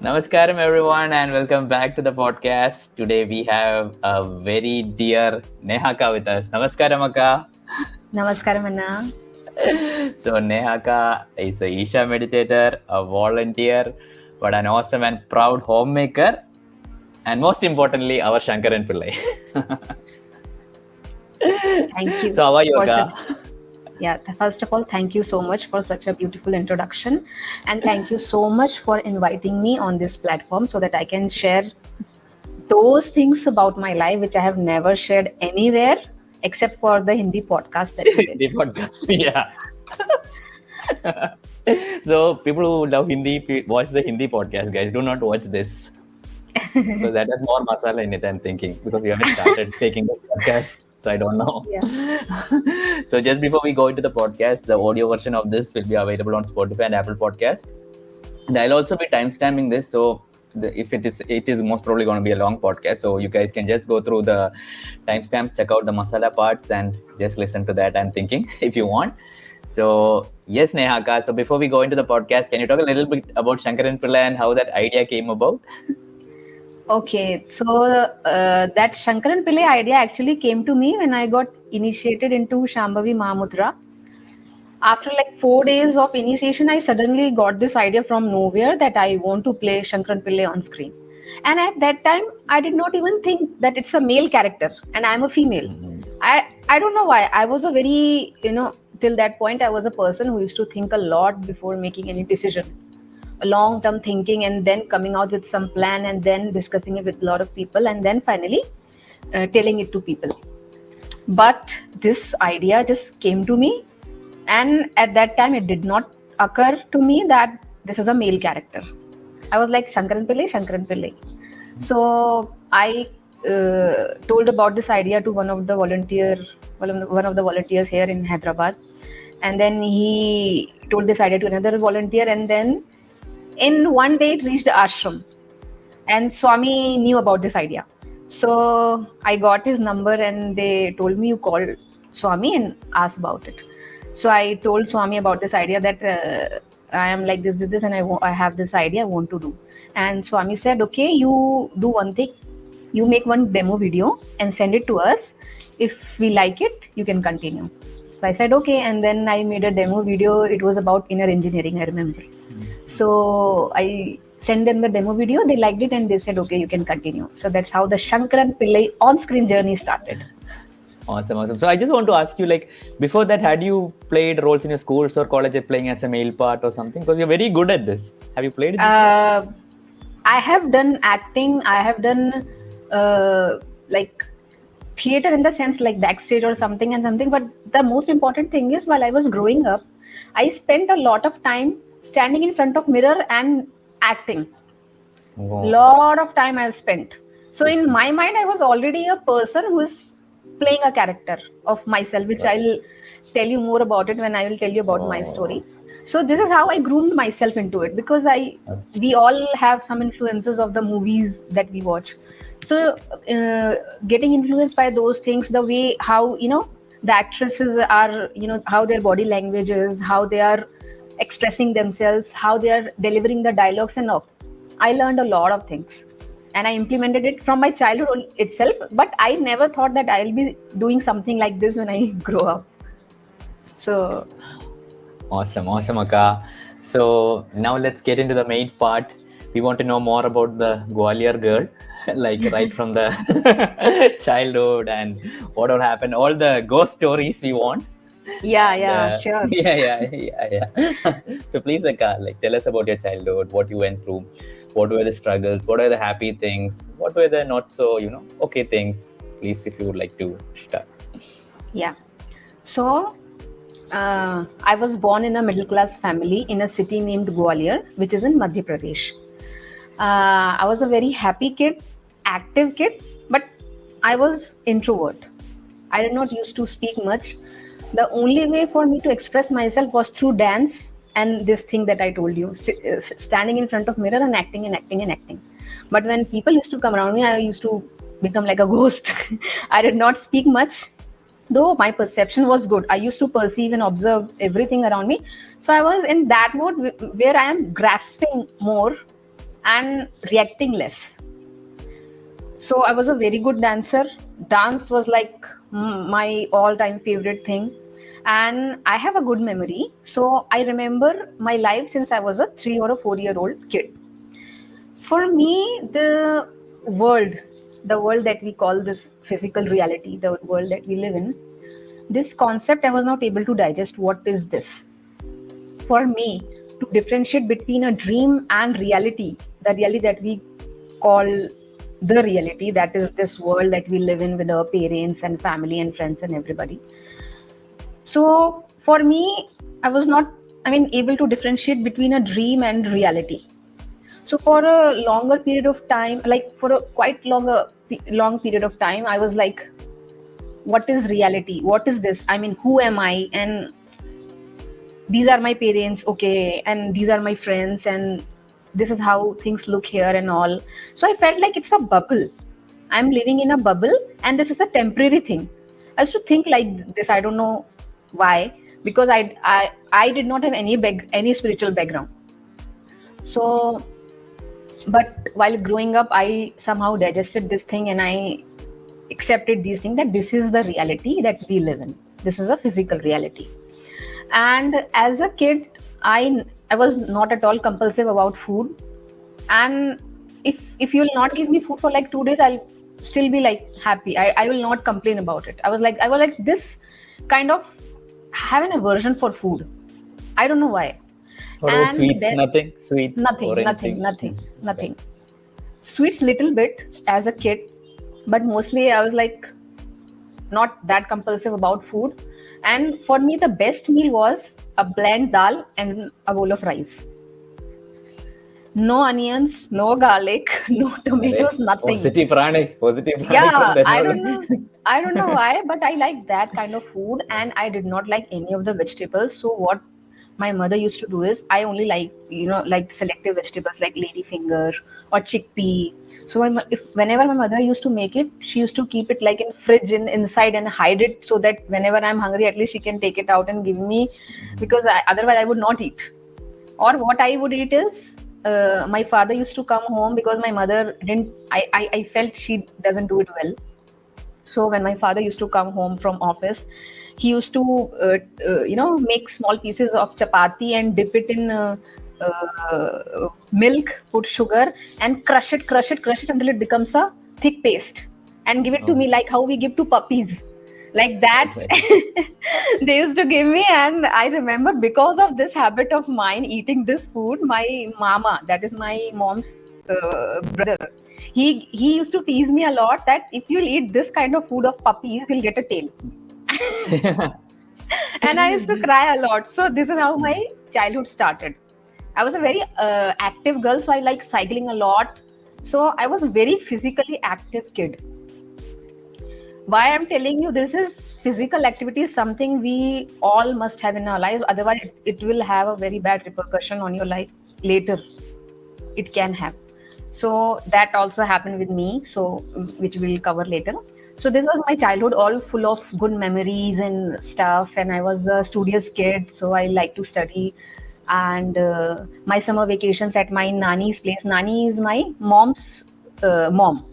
Namaskaram, everyone, and welcome back to the podcast. Today we have a very dear Nehaka with us. Namaskaram, Akka. Namaskaram, Anna. So, Nehaka is a Isha meditator, a volunteer, but an awesome and proud homemaker, and most importantly, our Shankaran Pillai. Thank you. So, how are you, Akka? Yeah, first of all, thank you so much for such a beautiful introduction. And thank you so much for inviting me on this platform so that I can share those things about my life which I have never shared anywhere except for the Hindi podcast that you did. the podcast, yeah. so, people who love Hindi, watch the Hindi podcast, guys. Do not watch this. because that has more masala in it, I'm thinking, because you haven't started taking this podcast. So I don't know. Yeah. so just before we go into the podcast, the audio version of this will be available on Spotify and Apple Podcast. And I'll also be timestamping this. So the, if it is, it is most probably going to be a long podcast. So you guys can just go through the timestamp, check out the masala parts, and just listen to that. I'm thinking if you want. So yes, Nehaka. So before we go into the podcast, can you talk a little bit about Shankaran Pillai and how that idea came about? Okay, so uh, that Shankaran Pillai idea actually came to me when I got initiated into Shambhavi Mahamudra. After like four days of initiation, I suddenly got this idea from nowhere that I want to play Shankaran Pillai on screen. And at that time, I did not even think that it's a male character and I'm a female. I, I don't know why. I was a very, you know, till that point, I was a person who used to think a lot before making any decision long term thinking and then coming out with some plan and then discussing it with a lot of people and then finally uh, telling it to people. But this idea just came to me and at that time it did not occur to me that this is a male character. I was like shankaran pillai shankaran pillai. So i uh, told about this idea to one of the volunteer one of the, one of the volunteers here in hyderabad. And then he told this idea to another volunteer and then in one day it reached ashram. And swami knew about this idea. So i got his number and they told me you call swami and ask about it. So i told swami about this idea that uh, i am like this this, this and I I have this idea i want to do. And swami said okay you do one thing. You make one demo video and send it to us. If we like it you can continue. So i said okay. And then i made a demo video. It was about inner engineering i remember so I sent them the demo video. They liked it and they said, okay, you can continue. So that's how the Shankaran Pillai on-screen journey started. Awesome, awesome. So I just want to ask you, like, before that, had you played roles in your schools or college playing as a male part or something? Because you're very good at this. Have you played? Uh, I have done acting. I have done uh, like theater in the sense like backstage or something and something. But the most important thing is while I was growing up, I spent a lot of time standing in front of mirror and acting. Wow. lot of time i've spent so in my mind i was already a person who is playing a character of myself which Right. i'll tell you more about it when i will tell you about my Oh. story so this is how i groomed myself into it because i we all have some influences of the movies that we watch so uh, getting influenced by those things the way how you know the actresses are you know how their body language is how they are expressing themselves how they are delivering the dialogues and all I learned a lot of things and I implemented it from my childhood itself. But I never thought that I'll be doing something like this when I grow up. So, Awesome, awesome, Akka. So now let's get into the main part. We want to know more about the Gwalior girl, like right from the childhood and what all happened, all the ghost stories we want. Yeah, yeah, Uh, sure. Yeah, yeah, yeah, yeah. so please, Akka, like tell us about your childhood, what you went through, what were the struggles, what were the happy things, what were the not so, you know, okay things. Please, if you would like to start. Yeah. So, uh, I was born in a middle class family in a city named Gwalior, which is in Madhya Pradesh. Uh, I was a very happy kid, active kid, but I was introvert. I did not used to speak much. The only way for me to express myself was through dance and this thing that I told you, uh, standing in front of mirror and acting and acting and acting. But when people used to come around me, I used to become like a ghost. I did not speak much though my perception was good i used to perceive and observe everything around me so i was in that mode where i am grasping more and reacting less. So I was a very good dancer. Dance was like my all time favorite thing. And I have a good memory. So I remember my life since I was a three or a four year old kid. For me, the world, the world that we call this physical reality, the world that we live in, this concept I was not able to digest. What is this? For me, to differentiate between a dream and reality, the reality that we call the reality, that is this world that we live in with our parents and family and friends and everybody. So for me, I was not, I mean, able to differentiate between a dream and reality. So for a longer period of time, like for a quite longer long period of time, I was like, what is reality? What is this? I mean, who am I? And these are my parents, okay, and these are my friends, and this is how things look here and all. So I felt like it's a bubble. I'm living in a bubble, and this is a temporary thing. I used to think like this. I don't know why, because I I I did not have any bag, any spiritual background. So, but while growing up, I somehow digested this thing, and I accepted these things that this is the reality that we live in. This is a physical reality. And as a kid, I I was not at all compulsive about food. And if if you'll not give me food for like two days, I'll still be like happy. I, I will not complain about it. I was like I was like this kind of have an aversion for food. I don't know why. About sweets? Then, nothing. Sweets. Nothing. Nothing. Nothing. Hmm. Nothing. Sweets little bit as a kid, but mostly I was like not that compulsive about food. And for me, the best meal was a bland dal and a bowl of rice. No onions, no garlic, no tomatoes, nothing. Positive pranic, positive pranic. Yeah, I don't know. I don't know why, but I like that kind of food, and I did not like any of the vegetables. So what my mother used to do is I only like you know like selective vegetables like ladyfinger or chickpea. So if whenever my mother used to make it, she used to keep it like in fridge in inside and hide it so that whenever I'm hungry, at least she can take it out and give me, because I, otherwise I would not eat. Or what I would eat is uh, my father used to come home because my mother didn't. I, I I felt she doesn't do it well. So when my father used to come home from office, he used to uh, uh, you know make small pieces of chapati and dip it in uh, uh, milk put sugar and crush it crush it crush it until it becomes a thick paste and give it oh. to me like how we give to puppies. Like that they used to give me and i remember because of this habit of mine eating this food my mama that is my mom's uh, brother he he used to tease me a lot that if you'll eat this kind of food of puppies you'll get a tail and I used to cry a lot. So this is how my childhood started. I was a very uh, active girl, so I like cycling a lot. So I was a very physically active kid. Why I'm telling you this is physical activity is something we all must have in our lives. Otherwise, it, will have a very bad repercussion on your life later. It can have. So that also happened with me. So which we'll cover later so this was my childhood all full of good memories and stuff. And i was a studious kid so i like to study. And uh, my summer vacations at my nani's place. Nani is my mom's uh, mom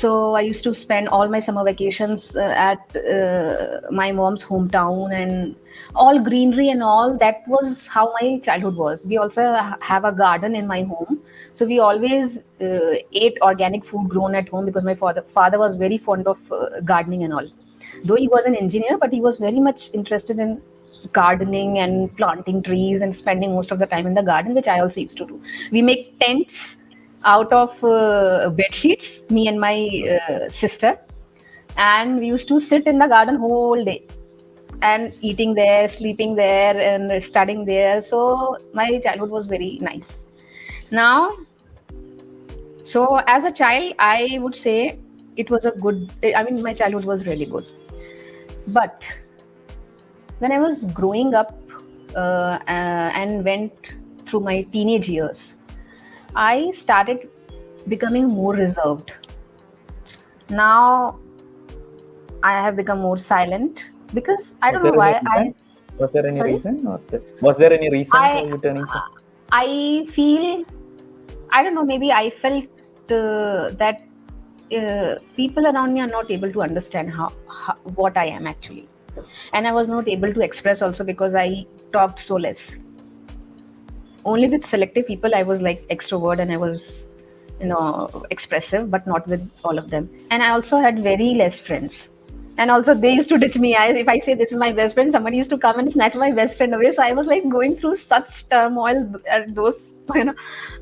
so i used to spend all my summer vacations uh, at uh, my mom's hometown and all greenery and all that was how my childhood was. We also have a garden in my home. So we always uh, ate organic food grown at home because my father father was very fond of uh, gardening and all. Though he was an engineer but he was very much interested in gardening and planting trees and spending most of the time in the garden which i also used to do. We make tents out of uh, bed sheets me and my uh, sister. And we used to sit in the garden whole day. And eating there sleeping there and studying there. So my childhood was very nice. Now so as a child i would say it was a good i mean my childhood was really good. But when i was growing up uh, uh, and went through my teenage years i started becoming more reserved now i have become more silent because i don't know why i was there any Sorry? reason or was there any reason I, for you turning i feel I don't know. Maybe I felt uh, that uh, people around me are not able to understand how, how what I am actually, and I was not able to express also because I talked so less. Only with selective people I was like extrovert and I was, you know, expressive, but not with all of them. And I also had very less friends. And also they used to ditch me. I, if i say this is my best friend somebody used to come and snatch my best friend away. So i was like going through such turmoil at those you know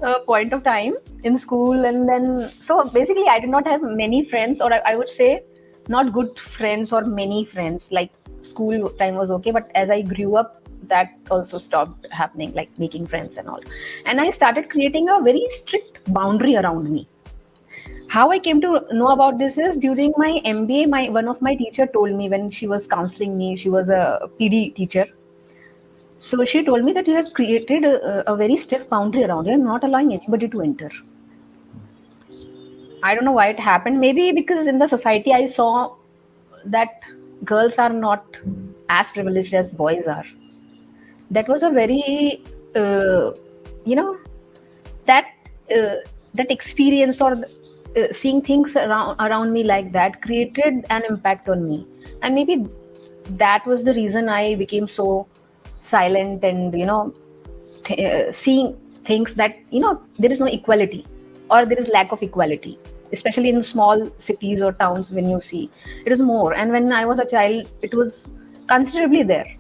uh, point of time in school. And then so basically i did not have many friends or I, I would say not good friends or many friends. Like school time was okay but as i grew up that also stopped happening like making friends and all. And i started creating a very strict boundary around me. How i came to know about this is during my mba my one of my teacher told me when she was counseling me she was a pd teacher. So she told me that you have created a, a very stiff boundary around you. Not allowing anybody to enter. I don't know why it happened. Maybe because in the society i saw that girls are not as privileged as boys are that was a very uh, you know that uh, that experience or uh, seeing things around around me like that created an impact on me. And maybe that was the reason i became so silent and you know th- uh, seeing things that you know there is no equality or there is lack of equality especially in small cities or towns when you see it is more. And when i was a child it was considerably there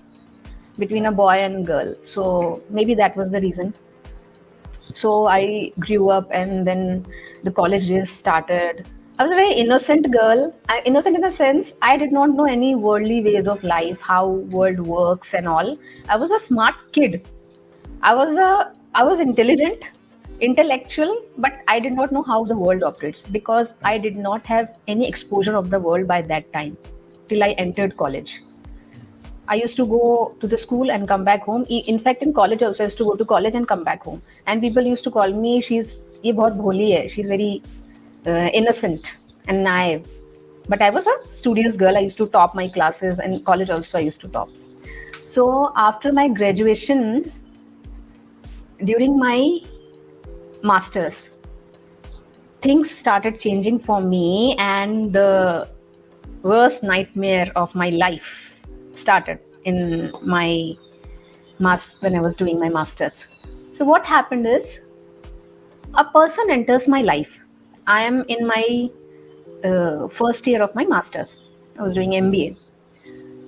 between a boy and girl so maybe that was the reason so I grew up, and then the college days started. I was a very innocent girl. I, innocent in the sense I did not know any worldly ways of life, how world works and all. I was a smart kid. I was a I was intelligent, intellectual, but I did not know how the world operates because I did not have any exposure of the world by that time till I entered college. I used to go to the school and come back home. In fact, in college also, I used to go to college and come back home. And people used to call me, she's ये बहुत भोली है. She's very uh, innocent and naive. But I was a studious girl. I used to top my classes, and college also I used to top. So after my graduation, during my masters, things started changing for me, and the worst nightmare of my life started in my mass when I was doing my masters. So what happened is a person enters my life. I am in my uh, first year of my masters. I was doing MBA.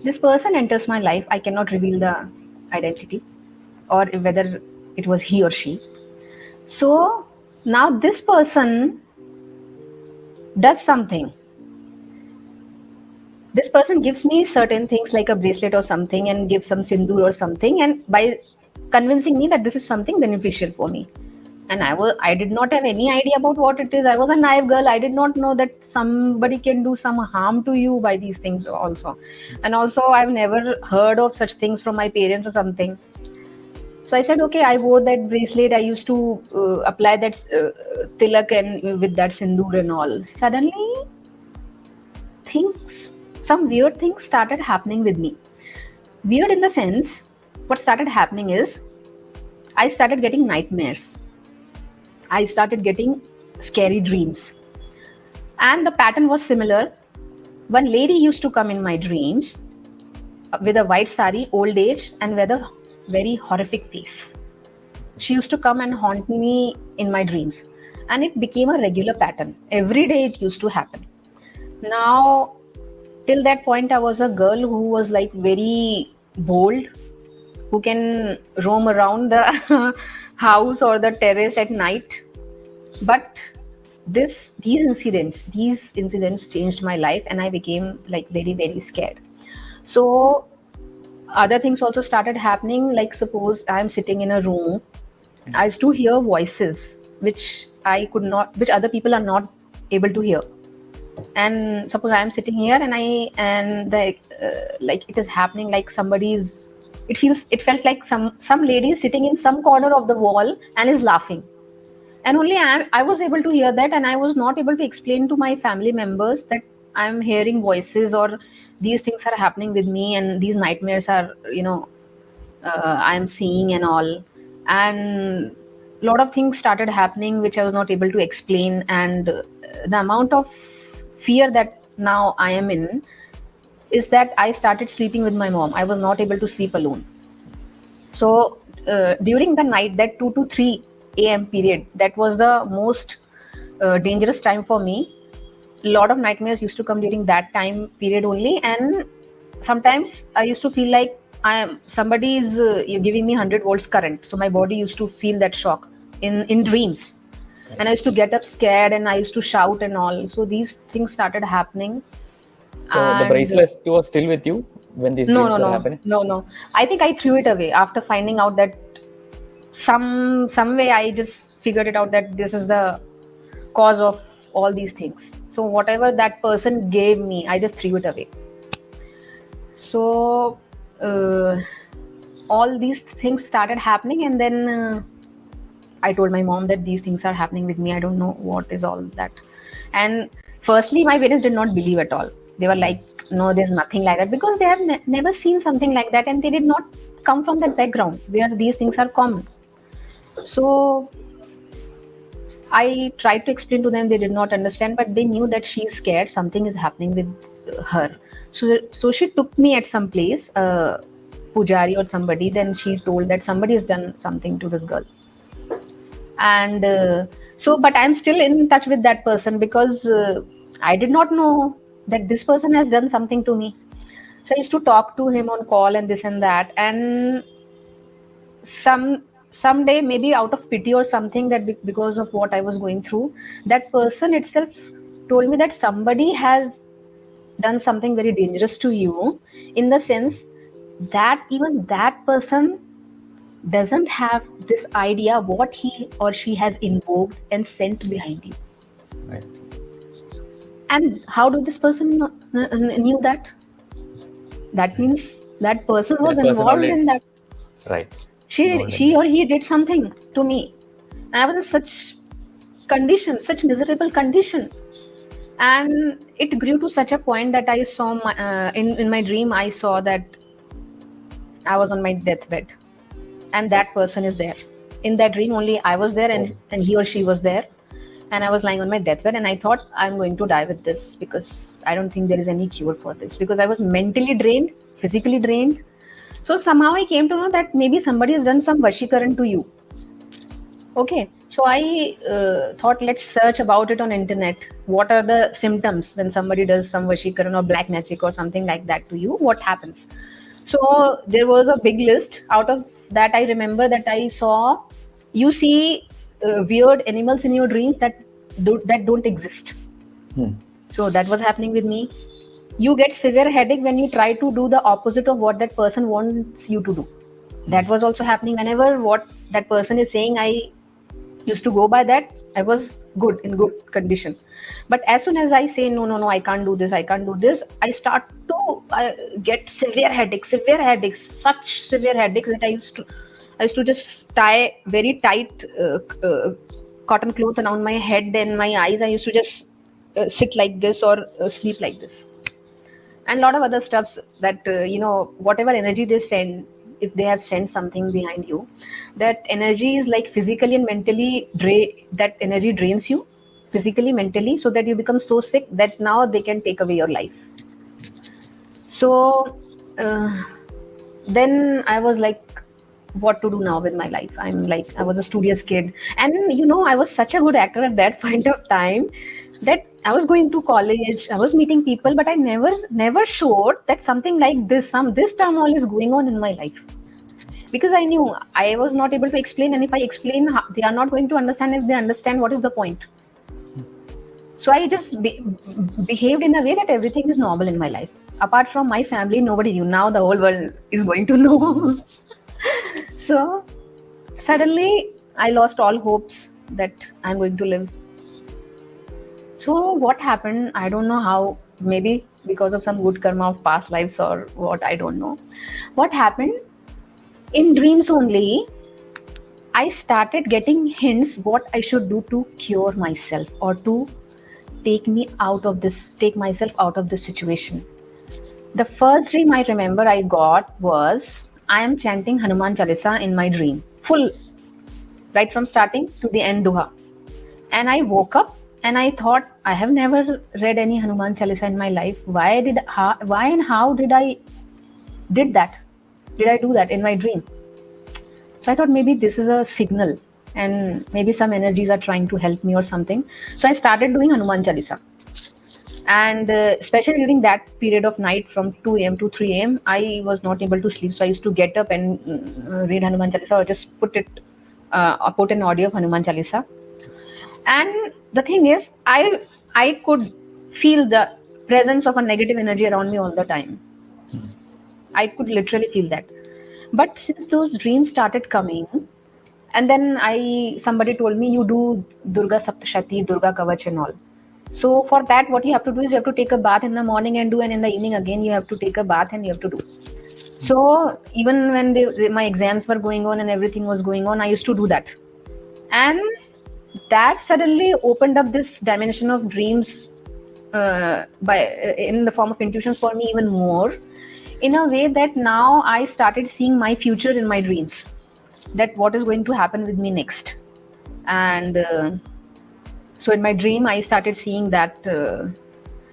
This person enters my life. I cannot reveal the identity or whether it was he or she. So now this person does something this person gives me certain things like a bracelet or something and gives some sindoor or something. And by convincing me that this is something beneficial for me. And i was i did not have any idea about what it is. I was a naive girl. I did not know that somebody can do some harm to you by these things also. And also i've never heard of such things from my parents or something. So i said okay i wore that bracelet. I used to uh, apply that uh, tilak and with that sindoor and all. Suddenly things some weird things started happening with me. Weird in the sense, what started happening is I started getting nightmares. I started getting scary dreams. And the pattern was similar. One lady used to come in my dreams with a white sari, old age, and with a very horrific face. She used to come and haunt me in my dreams. And it became a regular pattern. Every day it used to happen. Now, till that point i was a girl who was like very bold who can roam around the house or the terrace at night. But this these incidents these incidents changed my life and i became like very very scared. So other things also started happening like suppose i'm sitting in a room hmm. i used to hear voices which i could not which other people are not able to hear and suppose i'm sitting here and i and the uh, like it is happening like somebody's it feels it felt like some some lady sitting in some corner of the wall and is laughing. And only I, I was able to hear that and i was not able to explain to my family members that i'm hearing voices or these things are happening with me and these nightmares are you know uh, i'm seeing and all. And a lot of things started happening which I was not able to explain, and the amount of fear that now I am in is that I started sleeping with my mom. I was not able to sleep alone. So uh, during the night, that 2 to 3 a.m. period, that was the most uh, dangerous time for me. A lot of nightmares used to come during that time period only, and sometimes I used to feel like I am somebody is uh, you're giving me 100 volts current. So my body used to feel that shock in in dreams, and I used to get up scared and I used to shout and all. So these things started happening. So the bracelet was still with you when these no no were no happening? no no i think i threw it away after finding out that some some way i just figured it out that this is the cause of all these things so whatever that person gave me i just threw it away so uh, all these things started happening and then uh, i told my mom that these things are happening with me. I don't know what is all that. And firstly my parents did not believe at all. They were like no there's nothing like that because they have ne- never seen something like that and they did not come from that background where these things are common. So i tried to explain to them. They did not understand but they knew that she's scared. Something is happening with her. So so she took me at some place uh, pujari or somebody. Then she told that somebody has done something to this girl and uh, so but i'm still in touch with that person because uh, i did not know that this person has done something to me. So i used to talk to him on call and this and that. And some someday maybe out of pity or something that be- because of what i was going through that person itself told me that somebody has done something very dangerous to you in the sense that even that person doesn't have this idea what he or she has invoked and sent behind you. Right. and how do this person kn- kn- knew that? That means that person was That person involved already- in that. Right. she Involved she or he did something to me. I was in such condition such miserable condition. And it grew to such a point that i saw my uh, in in my dream i saw that i was on my deathbed and that person is there. In that dream only i was there and, and he or she was there. And i was lying on my deathbed and i thought i'm going to die with this because i don't think there is any cure for this. Because i was mentally drained physically drained. So somehow i came to know that maybe somebody has done some vashikaran to you. Okay. So i uh, thought let's search about it on internet. What are the symptoms when somebody does some vashikaran or black magic or something like that to you? What happens? So there was a big list out of that i remember that i saw you see uh, weird animals in your dreams that do, that don't exist. Hmm. so that was happening with me. You get severe headache when you try to do the opposite of what that person wants you to do. That was also happening. Whenever what that person is saying i used to go by that i was good in good condition. But as soon as i say no no no i can't do this i can't do this i start to uh, get severe headaches severe headaches such severe headaches that i used to i used to just tie very tight uh, uh, cotton cloth around my head and my eyes. I used to just uh, sit like this or uh, sleep like this. And a lot of other stuffs that uh, you know whatever energy they send if they have sent something behind you that energy is like physically and mentally dra- that energy drains you physically mentally so that you become so sick that now they can take away your life. So uh, then i was like what to do now with my life? I'm like i was a studious kid. And you know i was such a good actor at that point of time that i was going to college i was meeting people but i never never showed that something like this some this turmoil is going on in my life. Because i knew i was not able to explain and if i explain they are not going to understand if they understand what is the point. So i just be- behaved in a way that everything is normal in my life. Apart from my family nobody knew. Now the whole world is going to know. So suddenly i lost all hopes that i'm going to live so what happened? I don't know how maybe because of some good karma of past lives or what i don't know. What happened? In dreams only i started getting hints what i should do to cure myself or to take me out of this take myself out of this situation. The first dream i remember i got was i am chanting hanuman chalisa in my dream full right from starting to the end doha. And i woke up and i thought i have never read any hanuman chalisa in my life why did how, why and how did i did that did i do that in my dream so i thought maybe this is a signal and maybe some energies are trying to help me or something so i started doing hanuman chalisa and uh, especially during that period of night from 2 a.m. to 3 a.m. I was not able to sleep, so I used to get up and uh, read Hanuman Chalisa or just put it, uh, put an audio of Hanuman Chalisa. And the thing is, I I could feel the presence of a negative energy around me all the time. I could literally feel that. But since those dreams started coming, and then I somebody told me you do Durga Saptashati, Durga Kavach and all so for that, what you have to do is you have to take a bath in the morning and do, and in the evening again you have to take a bath and you have to do. So even when they, my exams were going on and everything was going on, I used to do that, and that suddenly opened up this dimension of dreams uh, by in the form of intuitions for me even more, in a way that now I started seeing my future in my dreams, that what is going to happen with me next, and. Uh, so in my dream, I started seeing that uh,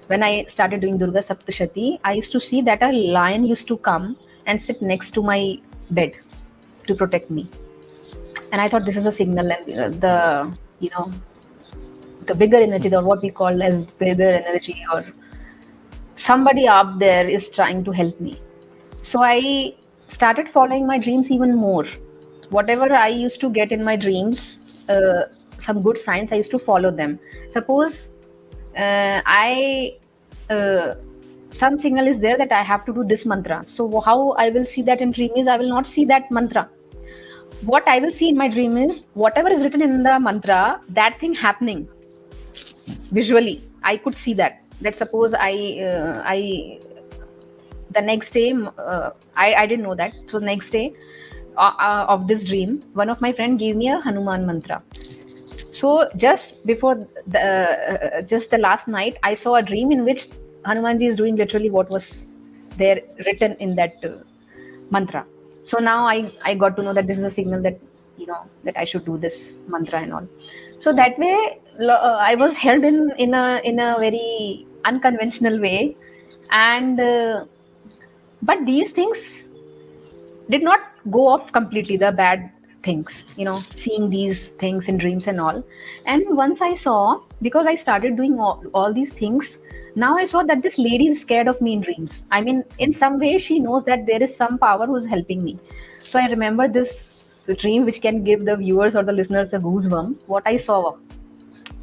when I started doing Durga Saptashati, I used to see that a lion used to come and sit next to my bed to protect me. And I thought this is a signal, and uh, the you know the bigger energy, or what we call as bigger energy, or somebody up there is trying to help me. So I started following my dreams even more. Whatever I used to get in my dreams, uh, some good signs i used to follow them suppose uh, i uh, some signal is there that i have to do this mantra so how i will see that in dream is i will not see that mantra what i will see in my dream is whatever is written in the mantra that thing happening visually i could see that. That suppose i uh, i the next day uh, I, I didn't know that. So next day uh, uh, of this dream one of my friend gave me a hanuman mantra. So just before the uh, just the last night, I saw a dream in which Hanumanji is doing literally what was there written in that uh, mantra. So now I I got to know that this is a signal that you know that I should do this mantra and all. So that way uh, I was held in in a in a very unconventional way, and uh, but these things did not go off completely. The bad things you know seeing these things in dreams and all and once i saw because i started doing all, all these things now i saw that this lady is scared of me in dreams. I mean in some way she knows that there is some power who's helping me. So i remember this dream which can give the viewers or the listeners a goosebump. What i saw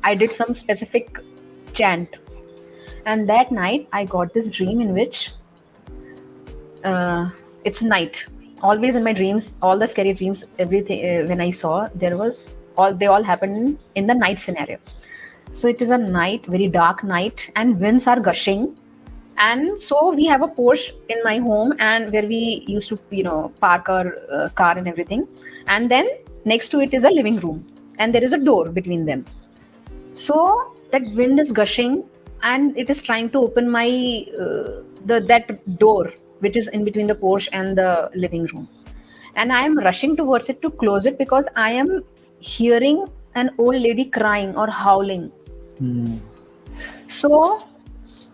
i did some specific chant. And that night i got this dream in which uh, it's night. Always in my dreams all the scary dreams everything uh, when i saw there was all they all happened in the night scenario so it is a night very dark night and winds are gushing. And so we have a porch in my home and where we used to you know park our uh, car and everything. And then next to it is a living room and there is a door between them. So that wind is gushing and it is trying to open my uh, the that door which is in between the porch and the living room. And I am rushing towards it to close it because I am hearing an old lady crying or howling. Mm. So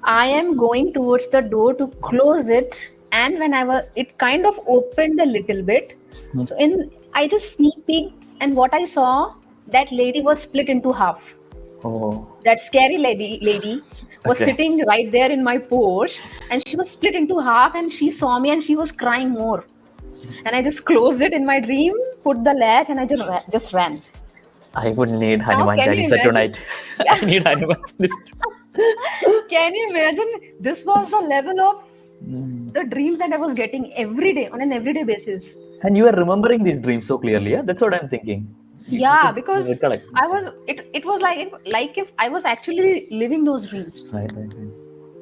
I am going towards the door to close it. And when I was, it kind of opened a little bit. Mm. So in, I just sneak peeked, and what I saw, that lady was split into half. Oh. That scary lady lady was okay. sitting right there in my porch and she was split into half and she saw me and she was crying more. And I just closed it in my dream, put the latch and I just ran, just ran. I would need Hanuman Chalisa tonight. I need Hanuman Can you imagine? This was the level of mm. the dreams that I was getting every day on an everyday basis. And you are remembering these dreams so clearly, yeah? That's what I'm thinking yeah because i was it, it was like like if i was actually living those dreams right, right, right.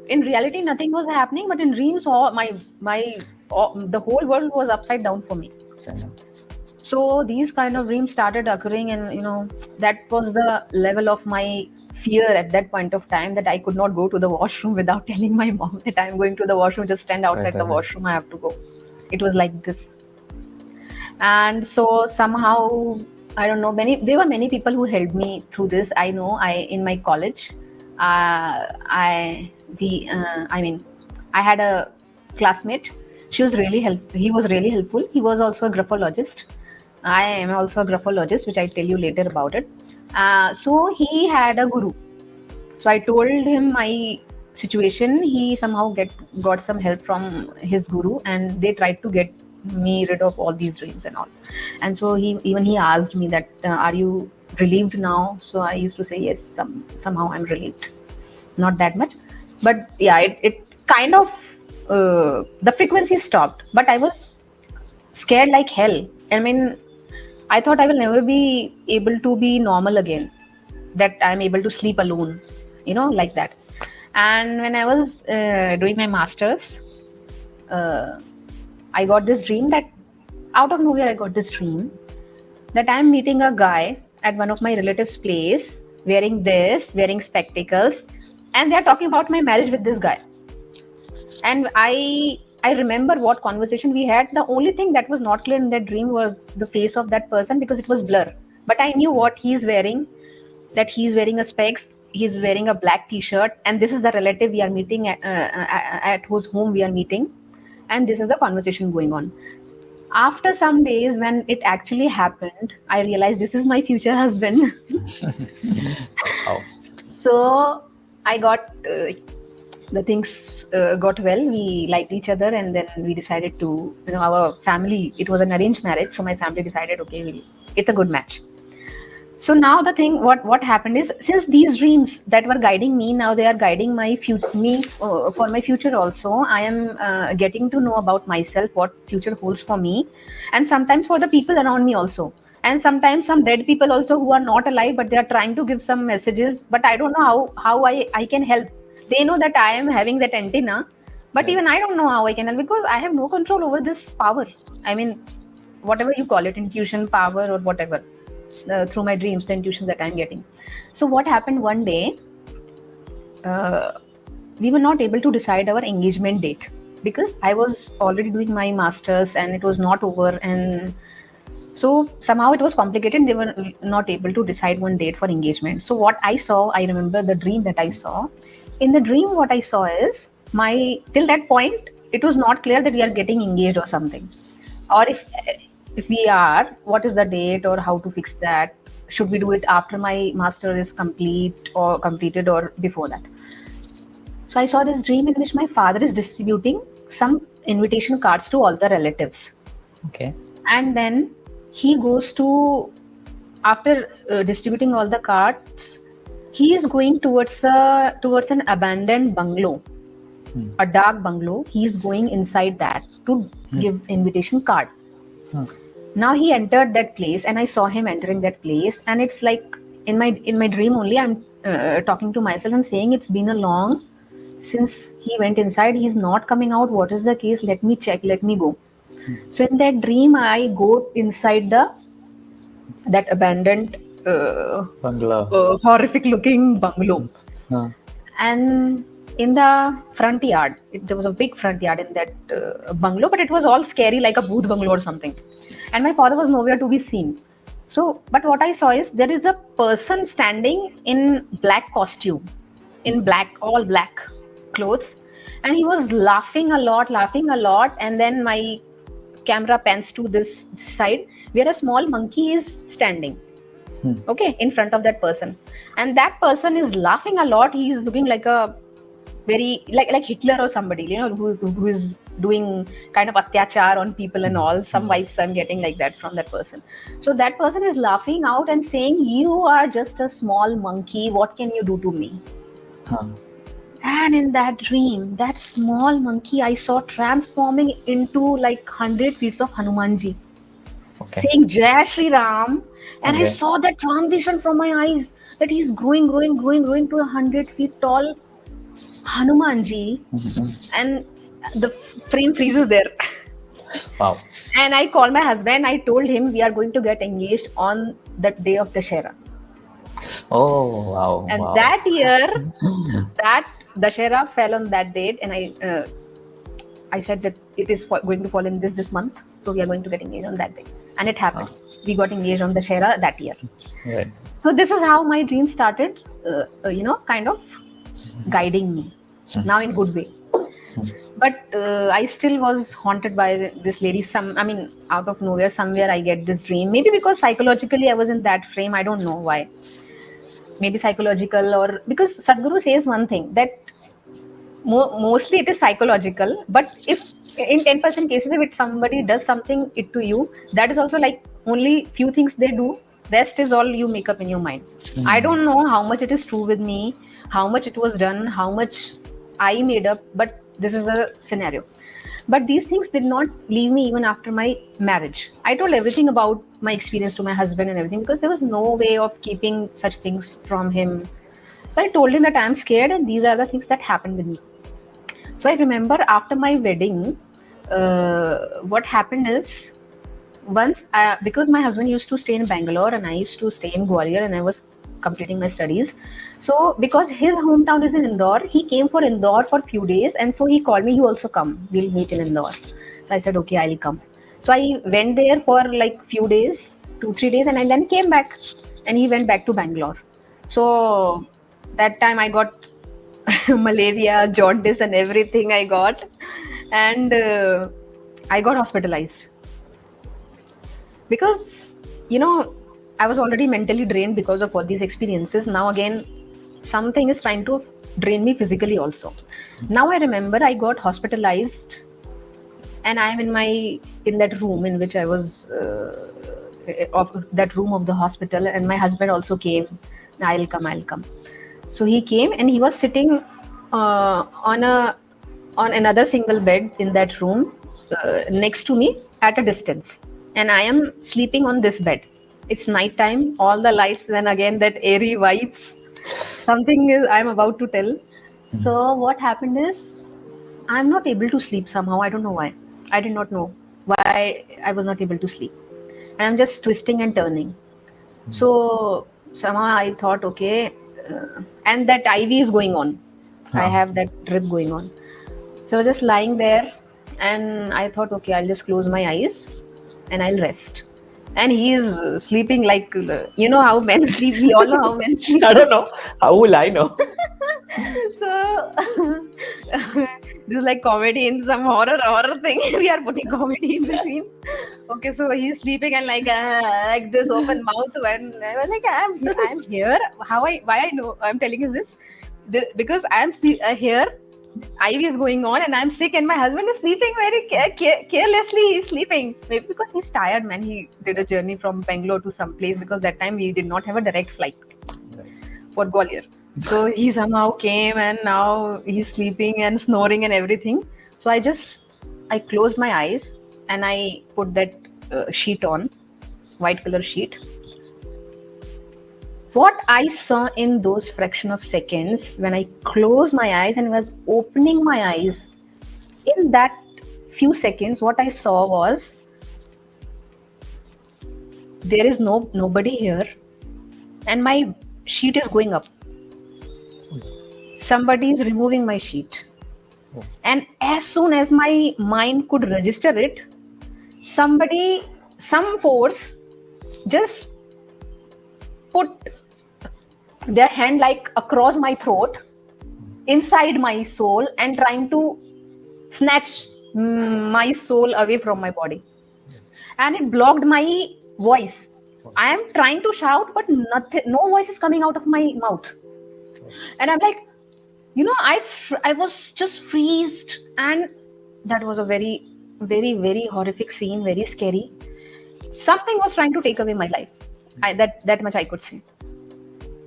in reality nothing was happening but in dreams all my my all, the whole world was upside down for me so these kind of dreams started occurring and you know that was the level of my fear at that point of time that i could not go to the washroom without telling my mom that i'm going to the washroom just stand outside right, the washroom i have to go it was like this and so somehow I don't know. Many there were many people who helped me through this. I know. I in my college, uh, I the uh, I mean, I had a classmate. She was really help. He was really helpful. He was also a graphologist. I am also a graphologist, which I'll tell you later about it. Uh, so he had a guru. So I told him my situation. He somehow get got some help from his guru, and they tried to get me rid of all these dreams and all. And so he even he asked me that, uh, "Are you relieved now?" So I used to say yes. Some somehow I'm relieved, not that much, but yeah, it, it kind of uh, the frequency stopped, but I was scared like hell. I mean, I thought I will never be able to be normal again. That I'm able to sleep alone, you know, like that. And when I was uh, doing my masters, uh, I got this dream that out of nowhere I got this dream that I'm meeting a guy at one of my relatives' place wearing this, wearing spectacles, and they're talking about my marriage with this guy. And I I remember what conversation we had. The only thing that was not clear in that dream was the face of that person because it was blur. But I knew what he's wearing, that he's wearing a specs, he's wearing a black t-shirt, and this is the relative we are meeting at, uh, at whose home we are meeting and this is the conversation going on after some days when it actually happened i realized this is my future husband Wow. so i got uh, the things uh, got well we liked each other and then we decided to you know our family it was an arranged marriage so my family decided okay we'll, it's a good match. So now the thing what what happened is since these dreams that were guiding me now they are guiding my future me uh, for my future also i am uh, getting to know about myself what future holds for me and sometimes for the people around me also. And sometimes some dead people also who are not alive but they are trying to give some messages but i don't know how how i i can help they know that i am having that antenna but Yeah. even i don't know how i can because i have no control over this power. I mean whatever you call it intuition power or whatever uh, through my dreams the intuition that i'm getting. So what happened one day uh, we were not able to decide our engagement date because i was already doing my masters and it was not over and so somehow it was complicated. They were not able to decide one date for engagement. So what i saw i remember the dream that i saw in the dream what i saw is my till that point it was not clear that we are getting engaged or something. Or if if we are what is the date or how to fix that? Should we do it after my master is complete or completed or before that? So i saw this dream in which my father is distributing some invitation cards to all the relatives. Okay. and then he goes to after uh, distributing all the cards he is going towards a towards an abandoned bungalow Hmm. a dark bungalow. He is going inside that to give invitation card. Hmm. now he entered that place and i saw him entering that place and it's like in my in my dream only i'm uh, talking to myself and saying it's been a long since he went inside he's not coming out. What is the case? Let me check let me go. So in that dream i go inside the that abandoned uh, Bungalow. uh, horrific looking bungalow. Huh. and in the front yard it, there was a big front yard in that uh, bungalow but it was all scary like a bhoot bungalow or something. And my father was nowhere to be seen. So but what i saw is there is a person standing in black costume in black all black clothes. And he was laughing a lot laughing a lot. And then my camera pans to this side where a small monkey is standing Hmm. okay in front of that person. And that person is laughing a lot. He is looking like a very like like hitler or somebody you know who, who is doing kind of atyachar on people and all. Some wives i'm getting like that from that person. So that person is laughing out and saying you are just a small monkey. What can you do to me? Huh. and in that dream that small monkey i saw transforming into like 100 feet of hanumanji Okay. saying Jai Shri Ram, and I saw that transition from my eyes that he's growing, growing, growing, growing to a hundred feet tall Hanumanji, Mhm. and the frame freezes there. Wow. And I called my husband. I told him we are going to get engaged on that day of the Dashera. Oh wow. And wow. that year, that Dashera fell on that date, and I, uh, I said that it is going to fall in this this month, so we are going to get engaged on that day, and it happened. we got engaged on the Shera that year. Right. So this is how my dream started, uh, uh, you know, kind of guiding me. Now in good way. But uh, I still was haunted by this lady. Some, I mean, out of nowhere, somewhere I get this dream. Maybe because psychologically I was in that frame. I don't know why. Maybe psychological or because Sadhguru says one thing that mo- mostly it is psychological. But if in 10% cases, if it, somebody does something it to you, that is also like only few things they do. Rest is all you make up in your mind. Hmm. I don't know how much it is true with me, how much it was done, how much I made up, but this is a scenario. But these things did not leave me even after my marriage. I told everything about my experience to my husband and everything because there was no way of keeping such things from him. So I told him that I'm scared and these are the things that happened with me. So I remember after my wedding, uh, what happened is once I, because my husband used to stay in Bangalore and I used to stay in Gwalior and I was completing my studies. So because his hometown is in Indore, he came for Indore for a few days and so he called me, you also come, we'll meet in Indore. So I said, okay, I'll come. So I went there for like few days, two, three days and I then came back and he went back to Bangalore. So that time I got malaria, jaundice and everything I got. And uh, I got hospitalized. Because you know i was already mentally drained because of all these experiences. Now again something is trying to drain me physically also. Now i remember i got hospitalized and i am in my in that room in which i was uh, of that room of the hospital and my husband also came. I'll come i'll come so he came and he was sitting uh, on a on another single bed in that room uh, next to me at a distance and I am sleeping on this bed. It's night time, all the lights, then again that airy vibes. Something is I'm about to tell. So what happened is I'm not able to sleep somehow. I don't know why. I did not know why I was not able to sleep. And I'm just twisting and turning. So somehow I thought, okay, uh, and that IV is going on. I ah. have that drip going on. So just lying there, and I thought, okay, I'll just close my eyes and I'll rest. And he is sleeping like you know how men sleep. We all know how men sleep. I don't know. How will I know? so this is like comedy in some horror horror thing. we are putting comedy in the scene. Okay, so he's sleeping and like uh, like this open mouth. When I was like, I'm I'm here. How I why I know I'm telling you this, because I'm uh, here. IV is going on and I'm sick and my husband is sleeping very care- care- carelessly. He's sleeping maybe because he's tired. Man, he did a journey from Bangalore to some place because that time we did not have a direct flight for Gwalior. So he somehow came and now he's sleeping and snoring and everything. So I just I closed my eyes and I put that uh, sheet on, white color sheet. What I saw in those fraction of seconds when I closed my eyes and was opening my eyes, in that few seconds, what I saw was there is no nobody here, and my sheet is going up. Somebody is removing my sheet. And as soon as my mind could register it somebody some force just put their hand like across my throat inside my soul and trying to snatch mm, my soul away from my body. And it blocked my voice. I am trying to shout but nothing no voice is coming out of my mouth. And i'm like you know i i was just freezed and that was a very very very horrific scene very scary. Something was trying to take away my life. I, that that much i could say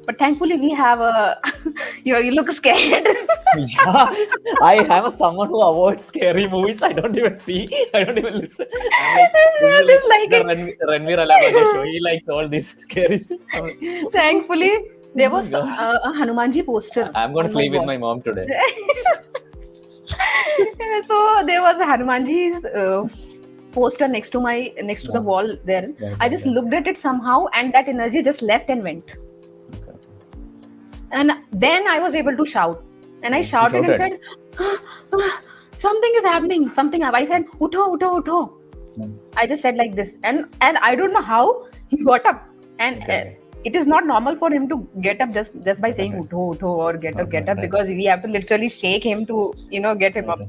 but thankfully we have a you, you look scared yeah, I a someone who avoids scary movies. I don't even see. I don't even listen. Like, That is like the it. Ran- Ranveer Allahbadia show. He likes all this scary stuff. Thankfully there Oh was God. a, a hanumanji poster I'm gonna sleep with my mom today. so there was a hanumanji's uh, poster next to my next to the wall there Yeah, i just yeah. looked at it somehow and that energy just left and went and then i was able to shout and i shouted and said "Ah, ah, something is happening something i said utho utho utho Hmm. I just said like this, and and I don't know how he got up, and Okay. uh, it is not normal for him to get up just just by saying Okay. utho utho or get up Okay, get up right. because we have to literally shake him to you know get him up.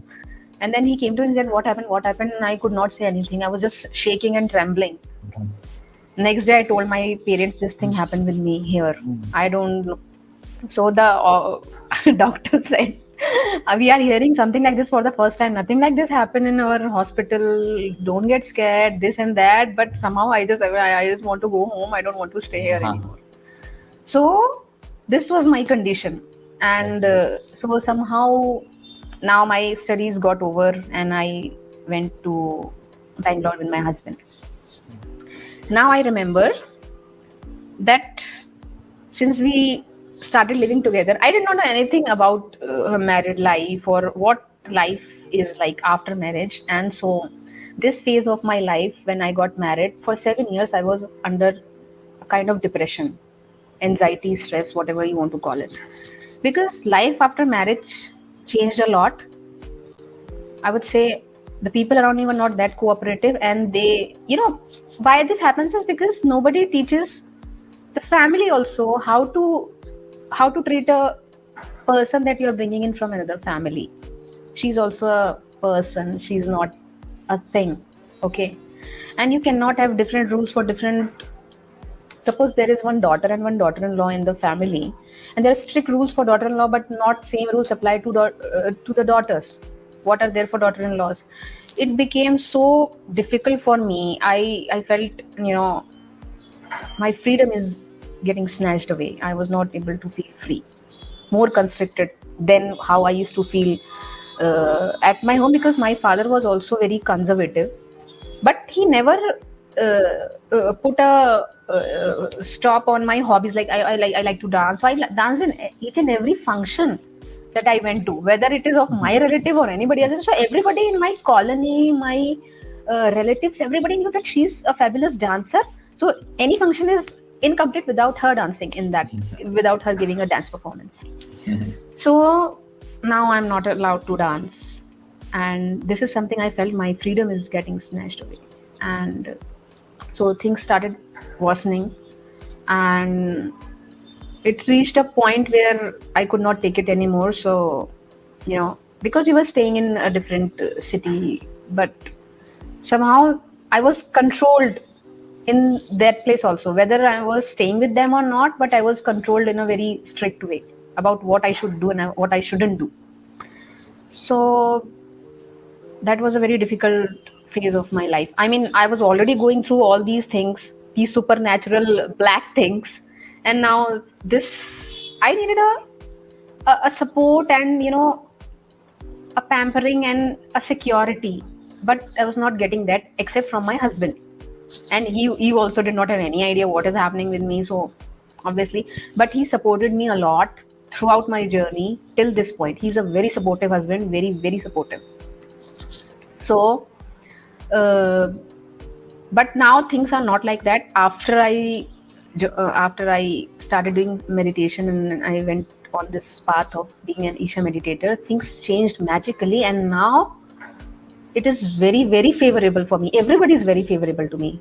And then he came to me and said, "What happened? What happened?" And I could not say anything. I was just shaking and trembling. Next day, I told my parents this thing happened with me here. Mm. I don't know. So the uh, doctor said, "Uh, "We are hearing something like this for the first time. Nothing like this happened in our hospital. Don't get scared. This and that. But somehow I just I, I just want to go home. I don't want to stay here Uh-huh. anymore." So this was my condition, and uh, so somehow now my studies got over, and I went to Bangalore with my husband. Now I remember that since we started living together, I did not know anything about uh, married life or what life is like after marriage. And so, this phase of my life, when I got married, for seven years, I was under a kind of depression, anxiety, stress, whatever you want to call it. Because life after marriage changed a lot. I would say the people around me were not that cooperative, and they, you know, why this happens is because nobody teaches the family also how to how to treat a person that you're bringing in from another family. She's also a person she's not a thing okay? And you cannot have different rules for different suppose there is one daughter and one daughter-in-law in the family and there are strict rules for daughter-in-law but not same rules apply to uh, to the daughters. What are there for daughter-in-laws? It became so difficult for me. I i felt you know my freedom is getting snatched away. I was not able to feel free, more constricted than how I used to feel uh, at my home because my father was also very conservative, but he never uh, uh, put a uh, stop on my hobbies. Like I, I like I like to dance, so I dance in each and every function that I went to, whether it is of my relative or anybody else. So everybody in my colony, my uh, relatives, everybody knew that she's a fabulous dancer. So any function is incomplete without her dancing in that, without her giving a dance performance. So now I'm not allowed to dance, and this is something I felt my freedom is getting snatched away, and so things started worsening, and it reached a point where I could not take it anymore. So, you know, because we were staying in a different city, but somehow I was controlled in that place also, whether I was staying with them or not, but I was controlled in a very strict way about what I should do and what I shouldn't do. So that was a very difficult phase of my life. I mean, I was already going through all these things, these supernatural black things, and now this. I needed a a, a support and you know a pampering and a security, but I was not getting that except from my husband, and he he also did not have any idea what is happening with me. So obviously, but he supported me a lot throughout my journey till this point. He's a very supportive husband, very very supportive so uh, but now things are not like that after i uh, after i started doing meditation and i went on this path of being an isha meditator things changed magically and now it is very very favorable for me. Everybody is very favorable to me.